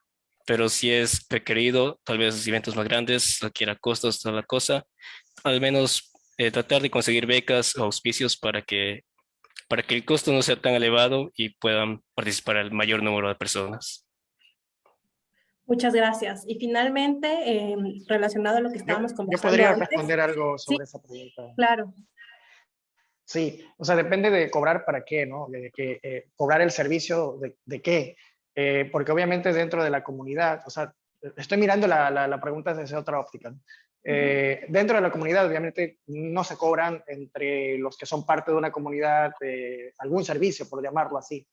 pero si es requerido, tal vez eventos más grandes, requiera costos, toda la cosa, al menos eh, tratar de conseguir becas o auspicios para que, para que el costo no sea tan elevado y puedan participar el mayor número de personas. Muchas gracias. Y finalmente, eh, relacionado a lo que estábamos conversando Yo podría responder algo sobre esa pregunta. Claro. Sí, o sea, depende de cobrar para qué, ¿no? De que, eh, cobrar el servicio de, de qué. Eh, porque obviamente dentro de la comunidad, o sea, estoy mirando la, la, pregunta desde otra óptica. Eh, dentro de la comunidad, obviamente, no se cobran entre los que son parte de una comunidad algún servicio, por llamarlo así,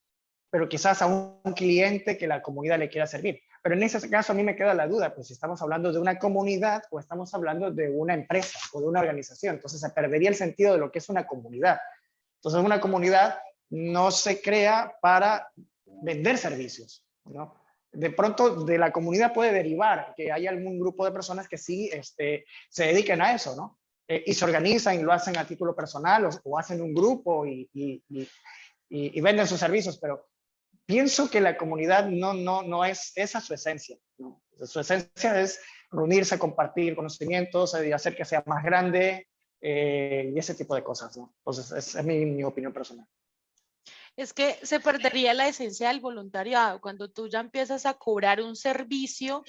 pero quizás a un cliente que la comunidad le quiera servir. Pero en ese caso a mí me queda la duda, pues si estamos hablando de una comunidad o estamos hablando de una empresa o de una organización, entonces se perdería el sentido de lo que es una comunidad. Entonces una comunidad no se crea para vender servicios, ¿no? De pronto de la comunidad puede derivar que hay algún grupo de personas que sí este, se dediquen a eso, ¿no? Eh, y se organizan y lo hacen a título personal o, hacen un grupo y, y, y, y, venden sus servicios, pero pienso que la comunidad no, no, no es esa su esencia. Su esencia es reunirse, compartir conocimientos y hacer que sea más grande eh, y ese tipo de cosas. ¿no? Entonces, esa es mi, mi opinión personal. Es que se perdería la esencia del voluntariado cuando tú ya empiezas a cobrar un servicio,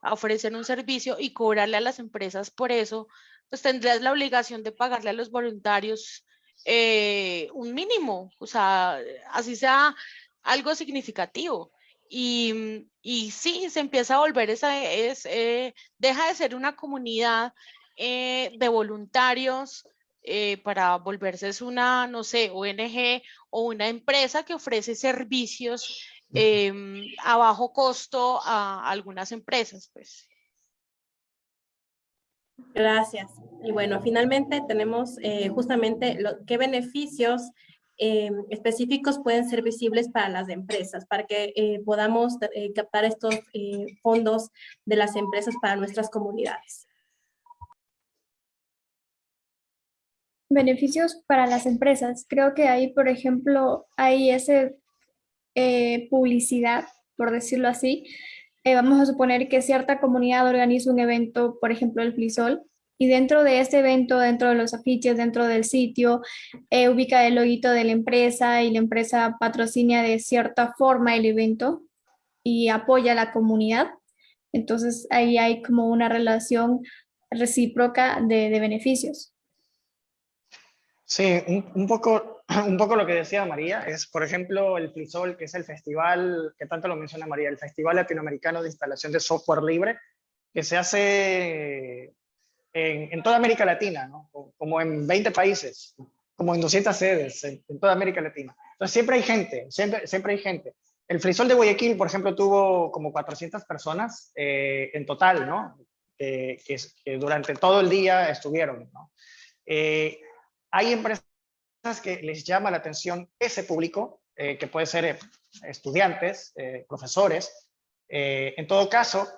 a ofrecer un servicio y cobrarle a las empresas por eso, pues tendrías la obligación de pagarle a los voluntarios eh, un mínimo, o sea, así sea algo significativo. Y, y sí, se empieza a volver esa, es, eh, deja de ser una comunidad eh, de voluntarios eh, para volverse es una, no sé, ONG o una empresa que ofrece servicios em, a bajo costo a algunas empresas, pues. Gracias. Y bueno, finalmente tenemos justamente lo, qué beneficios eh, específicos pueden ser visibles para las empresas, para que eh, podamos eh, captar estos fondos de las empresas para nuestras comunidades. Beneficios para las empresas. Creo que ahí, por ejemplo, hay ese publicidad, por decirlo así. vamos a suponer que cierta comunidad organiza un evento, por ejemplo, el Flisol, y dentro de este evento, dentro de los afiches, dentro del sitio, eh, ubica el loguito de la empresa y la empresa patrocina de cierta forma el evento y apoya a la comunidad. Entonces ahí hay como una relación recíproca de, beneficios. Sí, un, poco, un poco lo que decía María es, por ejemplo, el FLISOL, que es el festival, que tanto lo menciona María, el Festival Latinoamericano de Instalación de Software Libre, que se hace en, toda América Latina, ¿no? como en 20 países, como en 200 sedes en, toda América Latina. Entonces siempre hay gente, siempre, siempre hay gente. El Frisol de Guayaquil, por ejemplo, tuvo como 400 personas eh, en total, ¿no? que, durante todo el día estuvieron. hay empresas que les llama la atención ese público, que puede ser estudiantes, profesores. en todo caso,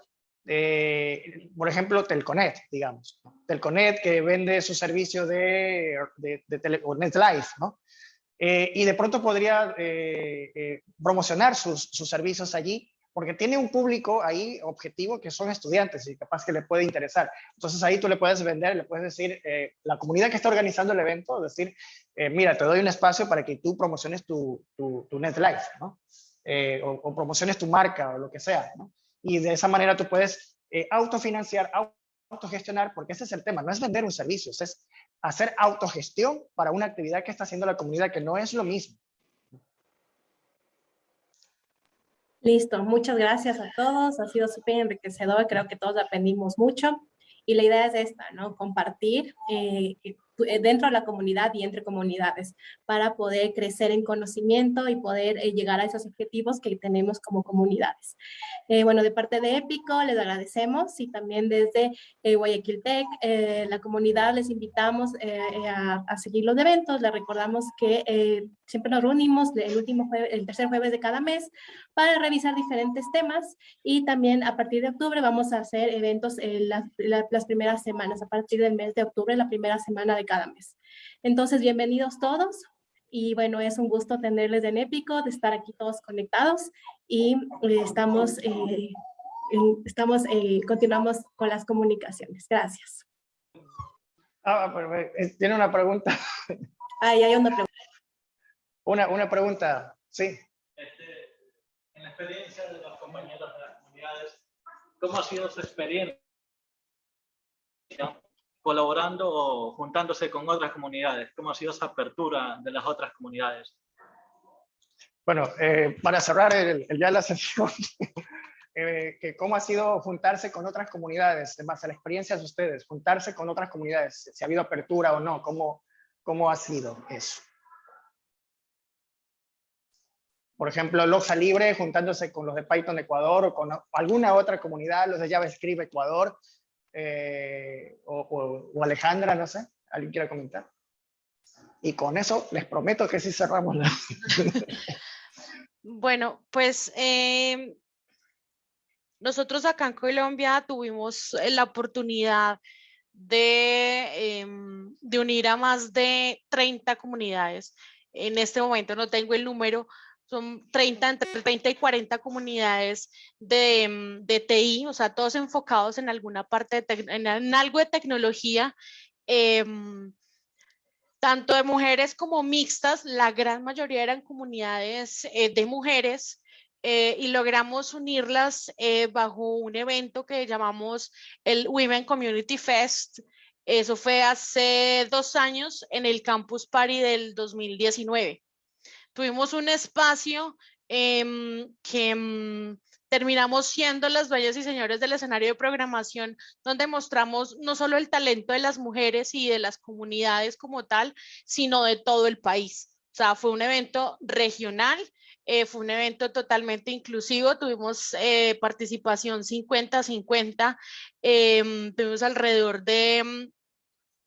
por ejemplo, Telconet, digamos. Telconet que vende su servicio de, de, de NetLife, ¿no? Eh, y de pronto podría eh, eh, promocionar sus, sus, servicios allí, porque tiene un público ahí objetivo que son estudiantes y capaz que le puede interesar. Entonces ahí tú le puedes vender, le puedes decir, la comunidad que está organizando el evento, decir, mira, te doy un espacio para que tú promociones tu, tu, tu NetLife, ¿no? O, o, promociones tu marca o lo que sea, ¿no? Y de esa manera tú puedes autofinanciar, autogestionar, porque ese es el tema, no es vender un servicio, es hacer autogestión para una actividad que está haciendo la comunidad, que no es lo mismo. Listo, muchas gracias a todos, ha sido súper enriquecedor, creo que todos aprendimos mucho. Y la idea es esta, ¿no? Compartir eh, eh, dentro de la comunidad y entre comunidades para poder crecer en conocimiento y poder eh, llegar a esos objetivos que tenemos como comunidades. bueno, de parte de Épico les agradecemos y también desde Guayaquil Tech, la comunidad les invitamos a, a, seguir los eventos, les recordamos que siempre nos reunimos el último jueves, el tercer jueves de cada mes para revisar diferentes temas y también a partir de octubre vamos a hacer eventos en las primeras semanas, a partir del mes de octubre, la primera semana de cada mes. Entonces, bienvenidos todos y bueno, es un gusto tenerles en Épico, de estar aquí todos conectados y eh, estamos, eh, estamos eh, continuamos con las comunicaciones. Gracias. Ah, tiene una pregunta. Ahí hay una pregunta. Una, una pregunta, sí. Este, en la experiencia de los compañeros de las comunidades, ¿cómo ha sido su experiencia colaborando o juntándose con otras comunidades? ¿Cómo ha sido esa apertura de las otras comunidades? Bueno, eh, para cerrar el, ya la sesión, eh, que ¿cómo ha sido juntarse con otras comunidades? En base a la experiencia de ustedes, juntarse con otras comunidades, si ha habido apertura o no, ¿cómo, cómo ha sido eso? por ejemplo, Loxa Libre juntándose con los de Python Ecuador o con alguna otra comunidad, los de JavaScript Ecuador, eh, o, Alejandra, no sé, ¿alguien quiere comentar? Y con eso les prometo que sí cerramos la... bueno, pues em, nosotros acá en Colombia tuvimos la oportunidad de, em, de unir a más de 30 comunidades. En este momento no tengo el número, son 30, entre 30 y 40 comunidades de, mm, de TI, o sea, todos enfocados en alguna parte, de en, algo de tecnología, em, tanto de mujeres como mixtas, la gran mayoría eran comunidades eh, de mujeres, eh, y logramos unirlas eh, bajo un evento que llamamos el Women Community Fest. Eso fue hace dos años en el Campus Party del 2019 tuvimos un espacio em, que em, terminamos siendo las dueñas y señores del escenario de programación, donde mostramos no solo el talento de las mujeres y de las comunidades como tal, sino de todo el país. O sea, fue un evento regional, eh, fue un evento totalmente inclusivo, tuvimos eh, participación 50-50, em, tuvimos alrededor de,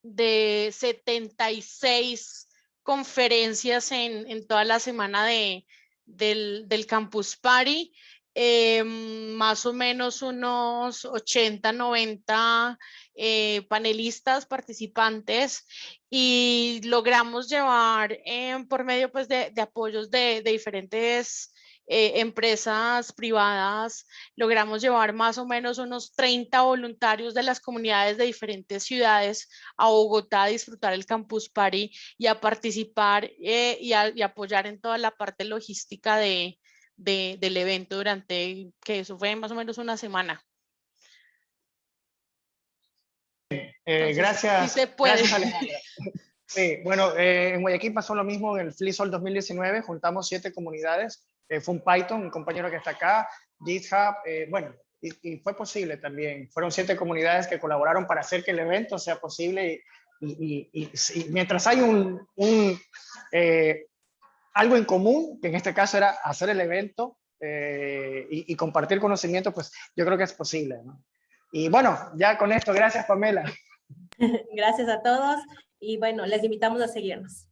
de 76 conferencias en, toda la semana de, del, Campus Party, eh, más o menos unos 80, 90 eh, panelistas, participantes, y logramos llevar eh, por medio pues, de, apoyos de, de diferentes eh, empresas privadas, logramos llevar más o menos unos 30 voluntarios de las comunidades de diferentes ciudades a Bogotá a disfrutar el Campus Party y a participar eh, y, a, apoyar en toda la parte logística de, del evento durante, que eso fue más o menos una semana. Eh, gracias. Sí se puede. Sí, bueno, en Guayaquil pasó lo mismo en el FLISOL 2019, juntamos siete comunidades eh, fue un Python, un compañero que está acá, GitHub, eh, bueno, y, fue posible también. Fueron siete comunidades que colaboraron para hacer que el evento sea posible y, mientras hay un, eh, algo en común, que en este caso era hacer el evento y, compartir conocimiento, pues yo creo que es posible. Y bueno, ya con esto, gracias Pamela. Gracias a todos y bueno, les invitamos a seguirnos.